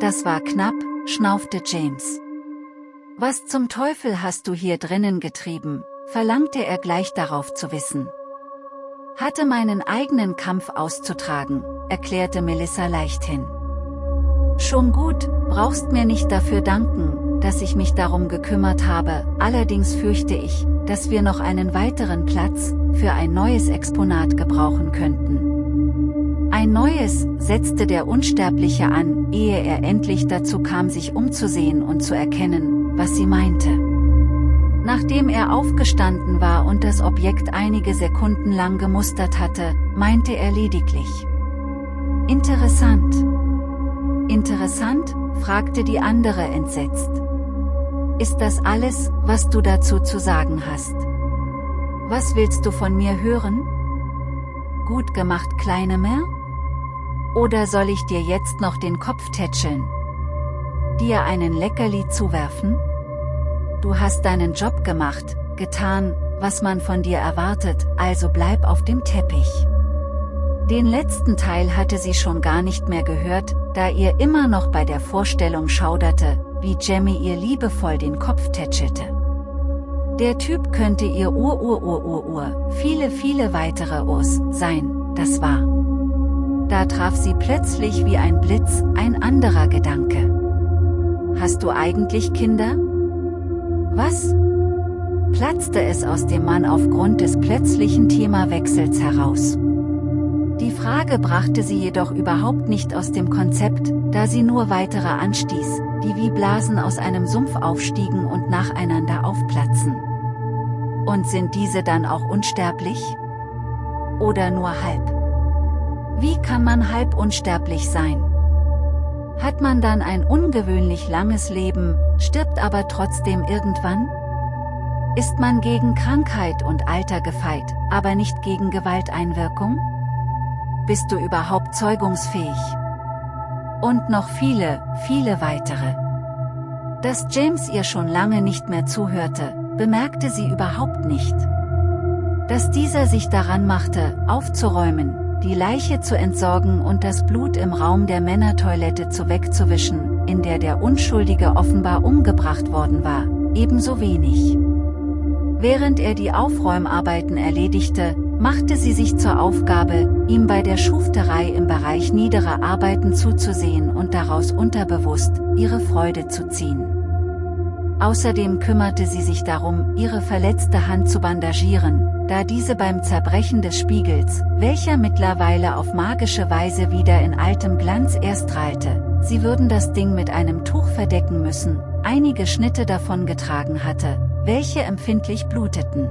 Das war knapp, schnaufte James. Was zum Teufel hast du hier drinnen getrieben, verlangte er gleich darauf zu wissen. Hatte meinen eigenen Kampf auszutragen, erklärte Melissa leichthin. Schon gut, brauchst mir nicht dafür danken, dass ich mich darum gekümmert habe, allerdings fürchte ich, dass wir noch einen weiteren Platz, für ein neues Exponat gebrauchen könnten. Ein neues, setzte der Unsterbliche an, ehe er endlich dazu kam sich umzusehen und zu erkennen, was sie meinte. Nachdem er aufgestanden war und das Objekt einige Sekunden lang gemustert hatte, meinte er lediglich. Interessant. Interessant, fragte die andere entsetzt. Ist das alles, was du dazu zu sagen hast? Was willst du von mir hören? Gut gemacht, kleine Mer? Oder soll ich dir jetzt noch den Kopf tätscheln? Dir einen Leckerli zuwerfen? Du hast deinen Job gemacht, getan, was man von dir erwartet, also bleib auf dem Teppich. Den letzten Teil hatte sie schon gar nicht mehr gehört, da ihr immer noch bei der Vorstellung schauderte, wie Jemmy ihr liebevoll den Kopf tätschelte. Der Typ könnte ihr Ur-Ur-Ur-Ur-Ur, viele viele weitere Urs, sein, das war. Da traf sie plötzlich wie ein Blitz ein anderer Gedanke. Hast du eigentlich Kinder? Was? platzte es aus dem Mann aufgrund des plötzlichen Themawechsels heraus. Die Frage brachte sie jedoch überhaupt nicht aus dem Konzept, da sie nur weitere anstieß, die wie Blasen aus einem Sumpf aufstiegen und nacheinander aufplatzen. Und sind diese dann auch unsterblich? Oder nur halb? Wie kann man halb unsterblich sein? Hat man dann ein ungewöhnlich langes Leben, stirbt aber trotzdem irgendwann? Ist man gegen Krankheit und Alter gefeit, aber nicht gegen Gewalteinwirkung? Bist du überhaupt zeugungsfähig? Und noch viele, viele weitere. Dass James ihr schon lange nicht mehr zuhörte, bemerkte sie überhaupt nicht. Dass dieser sich daran machte, aufzuräumen, die Leiche zu entsorgen und das Blut im Raum der Männertoilette zu wegzuwischen, in der der Unschuldige offenbar umgebracht worden war, ebenso wenig. Während er die Aufräumarbeiten erledigte, machte sie sich zur Aufgabe, ihm bei der Schufterei im Bereich niederer Arbeiten zuzusehen und daraus unterbewusst, ihre Freude zu ziehen. Außerdem kümmerte sie sich darum, ihre verletzte Hand zu bandagieren, da diese beim Zerbrechen des Spiegels, welcher mittlerweile auf magische Weise wieder in altem Glanz erstrahlte, sie würden das Ding mit einem Tuch verdecken müssen, einige Schnitte davon getragen hatte, welche empfindlich bluteten.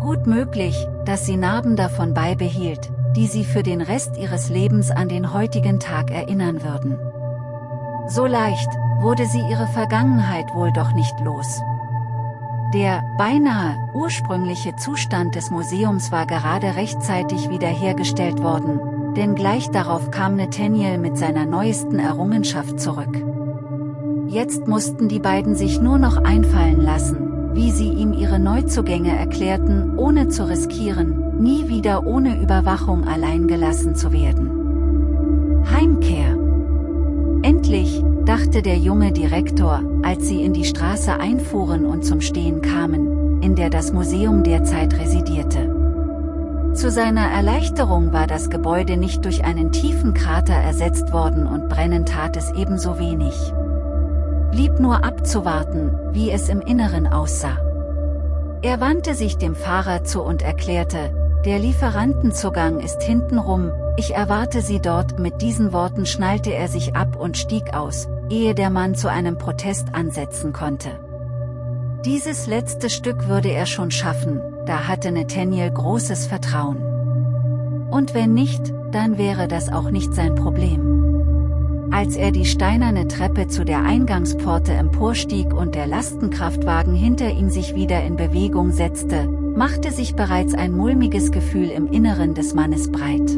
Gut möglich, dass sie Narben davon beibehielt, die sie für den Rest ihres Lebens an den heutigen Tag erinnern würden. So leicht, wurde sie ihre Vergangenheit wohl doch nicht los. Der, beinahe, ursprüngliche Zustand des Museums war gerade rechtzeitig wiederhergestellt worden, denn gleich darauf kam Nathaniel mit seiner neuesten Errungenschaft zurück. Jetzt mussten die beiden sich nur noch einfallen lassen, wie sie ihm ihre Neuzugänge erklärten, ohne zu riskieren, nie wieder ohne Überwachung allein gelassen zu werden. Heimkehr Endlich, dachte der junge Direktor, als sie in die Straße einfuhren und zum Stehen kamen, in der das Museum derzeit residierte. Zu seiner Erleichterung war das Gebäude nicht durch einen tiefen Krater ersetzt worden und brennen tat es ebenso wenig. Blieb nur abzuwarten, wie es im Inneren aussah. Er wandte sich dem Fahrer zu und erklärte, der Lieferantenzugang ist hintenrum, ich erwarte Sie dort, mit diesen Worten schnallte er sich ab und stieg aus, ehe der Mann zu einem Protest ansetzen konnte. Dieses letzte Stück würde er schon schaffen, da hatte Nathaniel großes Vertrauen. Und wenn nicht, dann wäre das auch nicht sein Problem. Als er die steinerne Treppe zu der Eingangspforte emporstieg und der Lastenkraftwagen hinter ihm sich wieder in Bewegung setzte, machte sich bereits ein mulmiges Gefühl im Inneren des Mannes breit.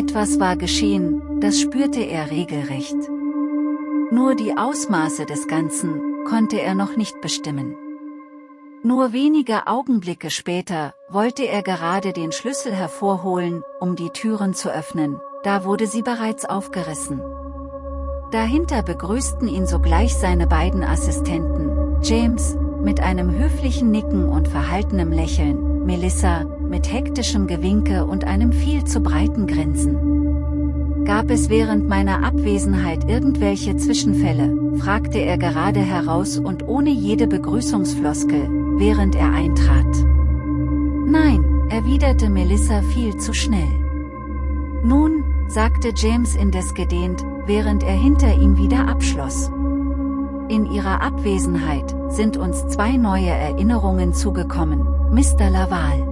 Etwas war geschehen, das spürte er regelrecht. Nur die Ausmaße des Ganzen, konnte er noch nicht bestimmen. Nur wenige Augenblicke später, wollte er gerade den Schlüssel hervorholen, um die Türen zu öffnen, da wurde sie bereits aufgerissen. Dahinter begrüßten ihn sogleich seine beiden Assistenten, James, mit einem höflichen Nicken und verhaltenem Lächeln, Melissa, mit hektischem Gewinke und einem viel zu breiten Grinsen. Gab es während meiner Abwesenheit irgendwelche Zwischenfälle, fragte er gerade heraus und ohne jede Begrüßungsfloskel, während er eintrat. Nein, erwiderte Melissa viel zu schnell. Nun, sagte James indes gedehnt, während er hinter ihm wieder abschloss. In ihrer Abwesenheit sind uns zwei neue Erinnerungen zugekommen, Mr. Laval.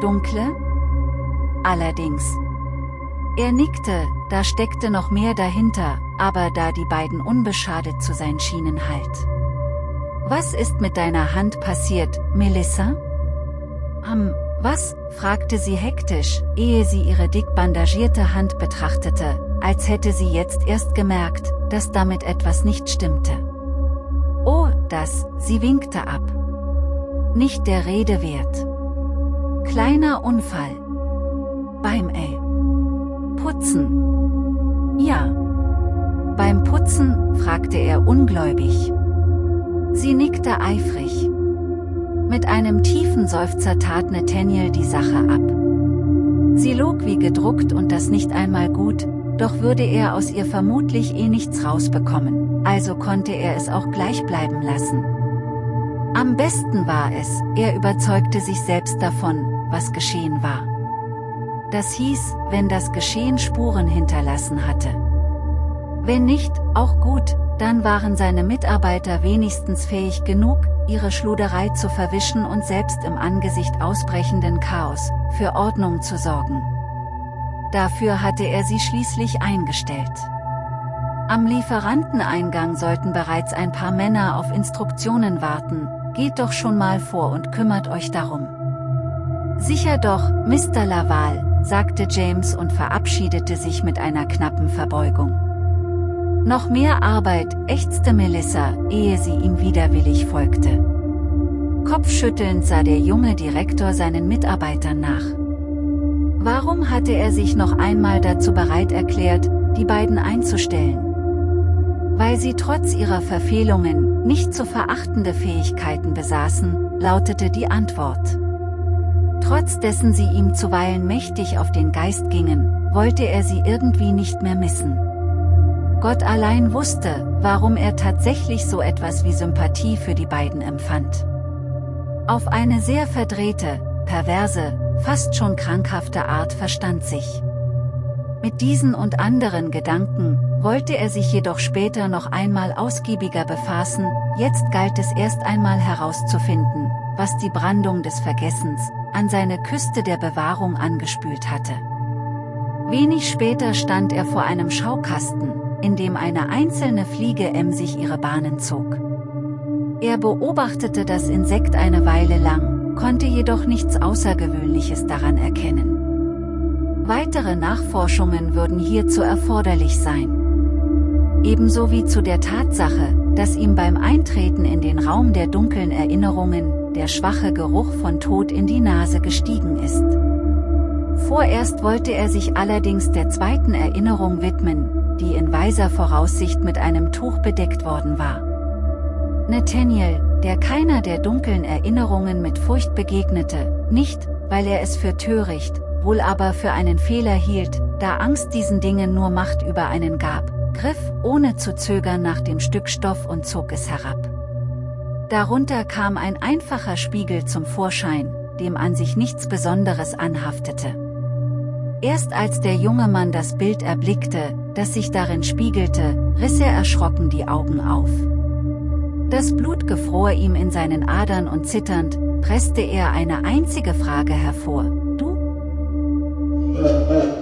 Dunkle? Allerdings. Er nickte, da steckte noch mehr dahinter, aber da die beiden unbeschadet zu sein schienen halt. Was ist mit deiner Hand passiert, Melissa? Am, was? fragte sie hektisch, ehe sie ihre dick bandagierte Hand betrachtete, als hätte sie jetzt erst gemerkt, dass damit etwas nicht stimmte. Oh, das, sie winkte ab. Nicht der Rede wert. Kleiner Unfall. Beim L. Putzen. Ja. Beim Putzen, fragte er ungläubig. Sie nickte eifrig. Mit einem tiefen Seufzer tat Nathaniel die Sache ab. Sie log wie gedruckt und das nicht einmal gut, doch würde er aus ihr vermutlich eh nichts rausbekommen, also konnte er es auch gleich bleiben lassen. Am besten war es, er überzeugte sich selbst davon, was geschehen war. Das hieß, wenn das Geschehen Spuren hinterlassen hatte. Wenn nicht, auch gut, dann waren seine Mitarbeiter wenigstens fähig genug, ihre Schluderei zu verwischen und selbst im Angesicht ausbrechenden Chaos, für Ordnung zu sorgen. Dafür hatte er sie schließlich eingestellt. Am Lieferanteneingang sollten bereits ein paar Männer auf Instruktionen warten, geht doch schon mal vor und kümmert euch darum. Sicher doch, Mr. Laval, sagte James und verabschiedete sich mit einer knappen Verbeugung. Noch mehr Arbeit, ächzte Melissa, ehe sie ihm widerwillig folgte. Kopfschüttelnd sah der junge Direktor seinen Mitarbeitern nach. Warum hatte er sich noch einmal dazu bereit erklärt, die beiden einzustellen? Weil sie trotz ihrer Verfehlungen nicht zu verachtende Fähigkeiten besaßen, lautete die Antwort. Trotz dessen sie ihm zuweilen mächtig auf den Geist gingen, wollte er sie irgendwie nicht mehr missen. Gott allein wusste, warum er tatsächlich so etwas wie Sympathie für die beiden empfand. Auf eine sehr verdrehte, perverse, fast schon krankhafte Art verstand sich. Mit diesen und anderen Gedanken, wollte er sich jedoch später noch einmal ausgiebiger befassen, jetzt galt es erst einmal herauszufinden, was die Brandung des Vergessens, an seine Küste der Bewahrung angespült hatte. Wenig später stand er vor einem Schaukasten, in dem eine einzelne Fliege emsig ihre Bahnen zog. Er beobachtete das Insekt eine Weile lang, konnte jedoch nichts Außergewöhnliches daran erkennen. Weitere Nachforschungen würden hierzu erforderlich sein. Ebenso wie zu der Tatsache, dass ihm beim Eintreten in den Raum der dunklen Erinnerungen, der schwache Geruch von Tod in die Nase gestiegen ist. Vorerst wollte er sich allerdings der zweiten Erinnerung widmen, die in weiser Voraussicht mit einem Tuch bedeckt worden war. Nathaniel, der keiner der dunklen Erinnerungen mit Furcht begegnete, nicht, weil er es für töricht, wohl aber für einen Fehler hielt, da Angst diesen Dingen nur Macht über einen gab, griff ohne zu zögern nach dem Stück Stoff und zog es herab. Darunter kam ein einfacher Spiegel zum Vorschein, dem an sich nichts Besonderes anhaftete. Erst als der junge Mann das Bild erblickte, das sich darin spiegelte, riss er erschrocken die Augen auf. Das Blut gefror ihm in seinen Adern und zitternd, presste er eine einzige Frage hervor, du?